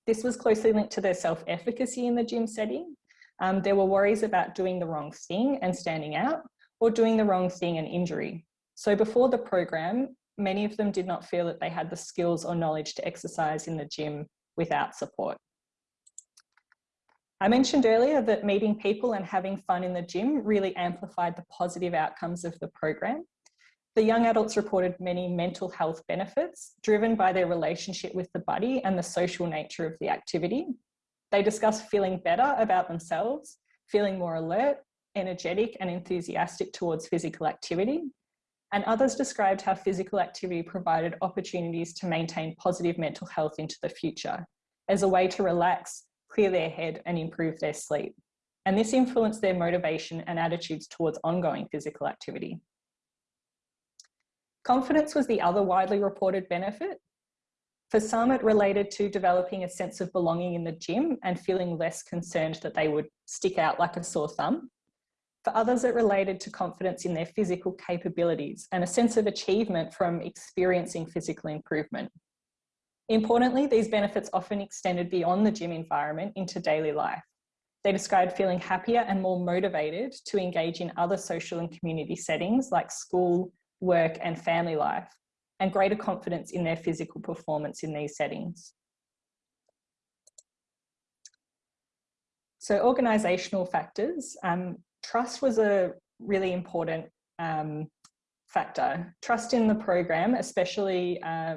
This was closely linked to their self-efficacy in the gym setting um, there were worries about doing the wrong thing and standing out or doing the wrong thing and injury. So before the program, many of them did not feel that they had the skills or knowledge to exercise in the gym without support. I mentioned earlier that meeting people and having fun in the gym really amplified the positive outcomes of the program. The young adults reported many mental health benefits driven by their relationship with the buddy and the social nature of the activity. They discussed feeling better about themselves, feeling more alert, energetic and enthusiastic towards physical activity. And others described how physical activity provided opportunities to maintain positive mental health into the future as a way to relax, clear their head and improve their sleep. And this influenced their motivation and attitudes towards ongoing physical activity. Confidence was the other widely reported benefit, for some, it related to developing a sense of belonging in the gym and feeling less concerned that they would stick out like a sore thumb. For others, it related to confidence in their physical capabilities and a sense of achievement from experiencing physical improvement. Importantly, these benefits often extended beyond the gym environment into daily life. They described feeling happier and more motivated to engage in other social and community settings like school, work and family life, and greater confidence in their physical performance in these settings. So organisational factors, um, trust was a really important um, factor. Trust in the program, especially uh,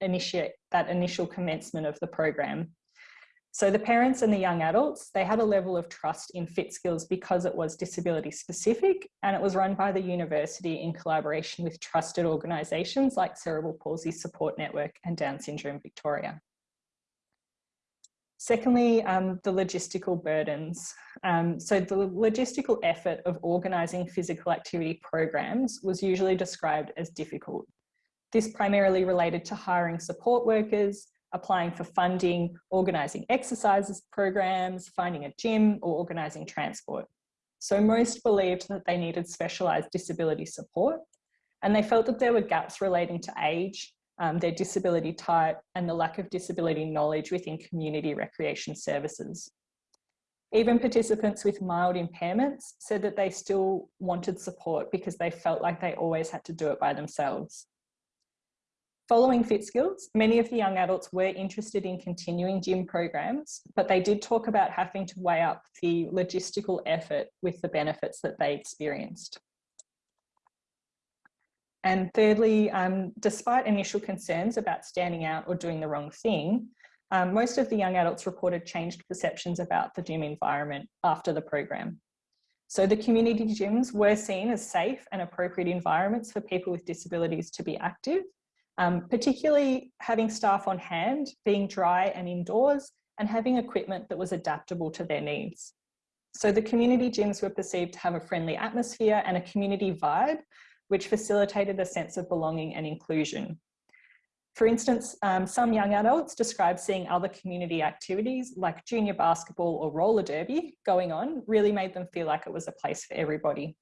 initiate that initial commencement of the program. So the parents and the young adults, they had a level of trust in FitSkills because it was disability specific and it was run by the university in collaboration with trusted organisations like Cerebral Palsy Support Network and Down Syndrome Victoria. Secondly, um, the logistical burdens. Um, so the logistical effort of organising physical activity programs was usually described as difficult. This primarily related to hiring support workers, applying for funding, organising exercises programs, finding a gym or organising transport. So most believed that they needed specialised disability support and they felt that there were gaps relating to age, um, their disability type and the lack of disability knowledge within community recreation services. Even participants with mild impairments said that they still wanted support because they felt like they always had to do it by themselves. Following FitSkills, many of the young adults were interested in continuing gym programs, but they did talk about having to weigh up the logistical effort with the benefits that they experienced. And thirdly, um, despite initial concerns about standing out or doing the wrong thing, um, most of the young adults reported changed perceptions about the gym environment after the program. So the community gyms were seen as safe and appropriate environments for people with disabilities to be active um, particularly having staff on hand, being dry and indoors, and having equipment that was adaptable to their needs. So the community gyms were perceived to have a friendly atmosphere and a community vibe, which facilitated a sense of belonging and inclusion. For instance, um, some young adults described seeing other community activities like junior basketball or roller derby going on really made them feel like it was a place for everybody.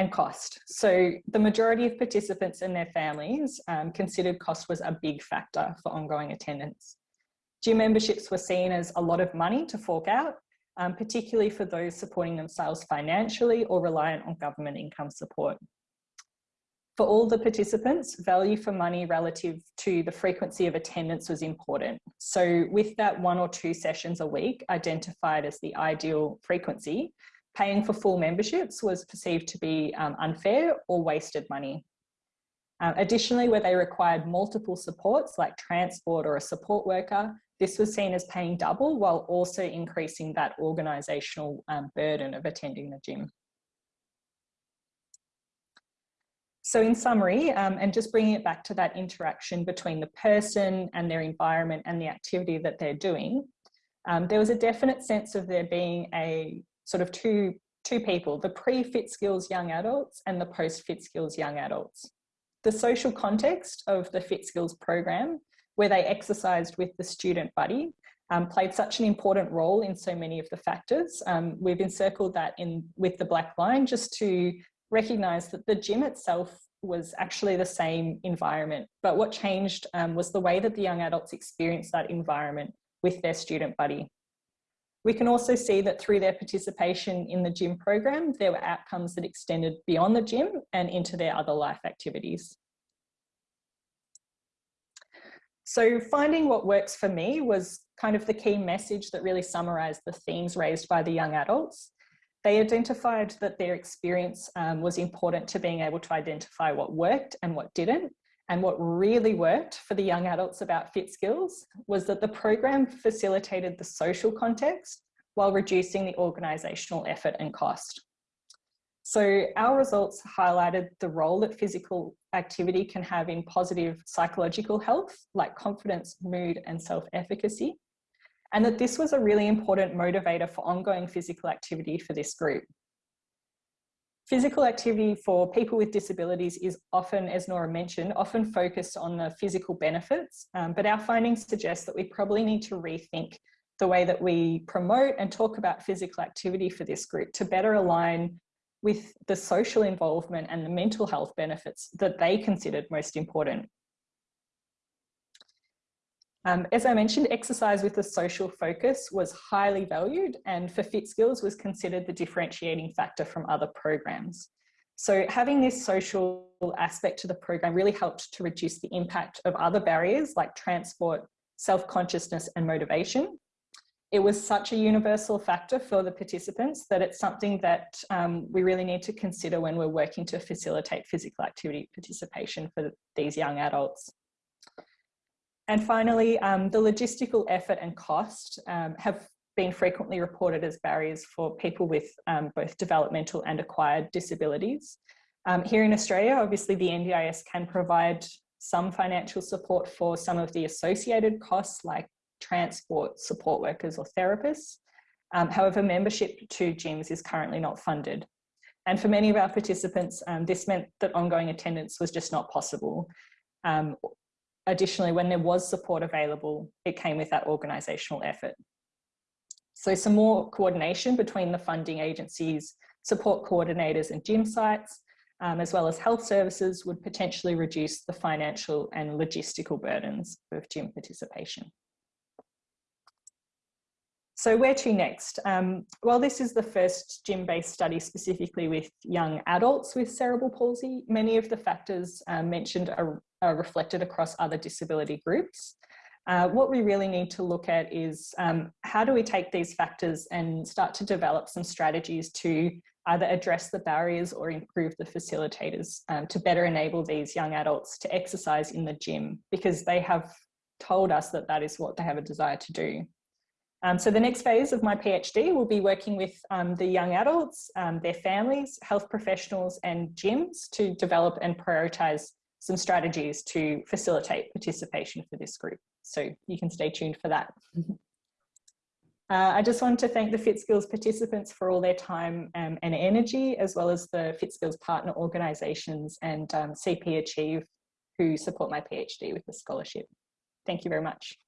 And cost. So the majority of participants and their families um, considered cost was a big factor for ongoing attendance. Gym memberships were seen as a lot of money to fork out, um, particularly for those supporting themselves financially or reliant on government income support. For all the participants, value for money relative to the frequency of attendance was important. So with that one or two sessions a week identified as the ideal frequency, paying for full memberships was perceived to be um, unfair or wasted money. Uh, additionally, where they required multiple supports like transport or a support worker, this was seen as paying double while also increasing that organisational um, burden of attending the gym. So in summary, um, and just bringing it back to that interaction between the person and their environment and the activity that they're doing, um, there was a definite sense of there being a sort of two, two people, the pre-fit skills young adults and the post-fit skills young adults. The social context of the fit skills program, where they exercised with the student buddy, um, played such an important role in so many of the factors. Um, we've encircled that in with the black line just to recognise that the gym itself was actually the same environment, but what changed um, was the way that the young adults experienced that environment with their student buddy. We can also see that through their participation in the gym program, there were outcomes that extended beyond the gym and into their other life activities. So finding what works for me was kind of the key message that really summarised the themes raised by the young adults. They identified that their experience um, was important to being able to identify what worked and what didn't. And what really worked for the young adults about Fit Skills was that the program facilitated the social context while reducing the organisational effort and cost. So our results highlighted the role that physical activity can have in positive psychological health, like confidence, mood, and self-efficacy, and that this was a really important motivator for ongoing physical activity for this group. Physical activity for people with disabilities is often, as Nora mentioned, often focused on the physical benefits, um, but our findings suggest that we probably need to rethink the way that we promote and talk about physical activity for this group to better align with the social involvement and the mental health benefits that they considered most important. Um, as I mentioned, exercise with a social focus was highly valued and for Fit Skills was considered the differentiating factor from other programs. So having this social aspect to the program really helped to reduce the impact of other barriers like transport, self-consciousness and motivation. It was such a universal factor for the participants that it's something that um, we really need to consider when we're working to facilitate physical activity participation for these young adults. And finally, um, the logistical effort and cost um, have been frequently reported as barriers for people with um, both developmental and acquired disabilities. Um, here in Australia, obviously the NDIS can provide some financial support for some of the associated costs like transport, support workers or therapists. Um, however, membership to gyms is currently not funded. And for many of our participants, um, this meant that ongoing attendance was just not possible. Um, Additionally, when there was support available, it came with that organisational effort. So some more coordination between the funding agencies, support coordinators and gym sites, um, as well as health services would potentially reduce the financial and logistical burdens of gym participation. So where to next? Um, well, this is the first gym-based study specifically with young adults with cerebral palsy. Many of the factors um, mentioned are are reflected across other disability groups. Uh, what we really need to look at is um, how do we take these factors and start to develop some strategies to either address the barriers or improve the facilitators um, to better enable these young adults to exercise in the gym because they have told us that that is what they have a desire to do. Um, so the next phase of my PhD will be working with um, the young adults, um, their families, health professionals and gyms to develop and prioritise some strategies to facilitate participation for this group. So you can stay tuned for that. Uh, I just want to thank the FitSkills participants for all their time um, and energy, as well as the FitSkills partner organisations and um, CP Achieve who support my PhD with the scholarship. Thank you very much.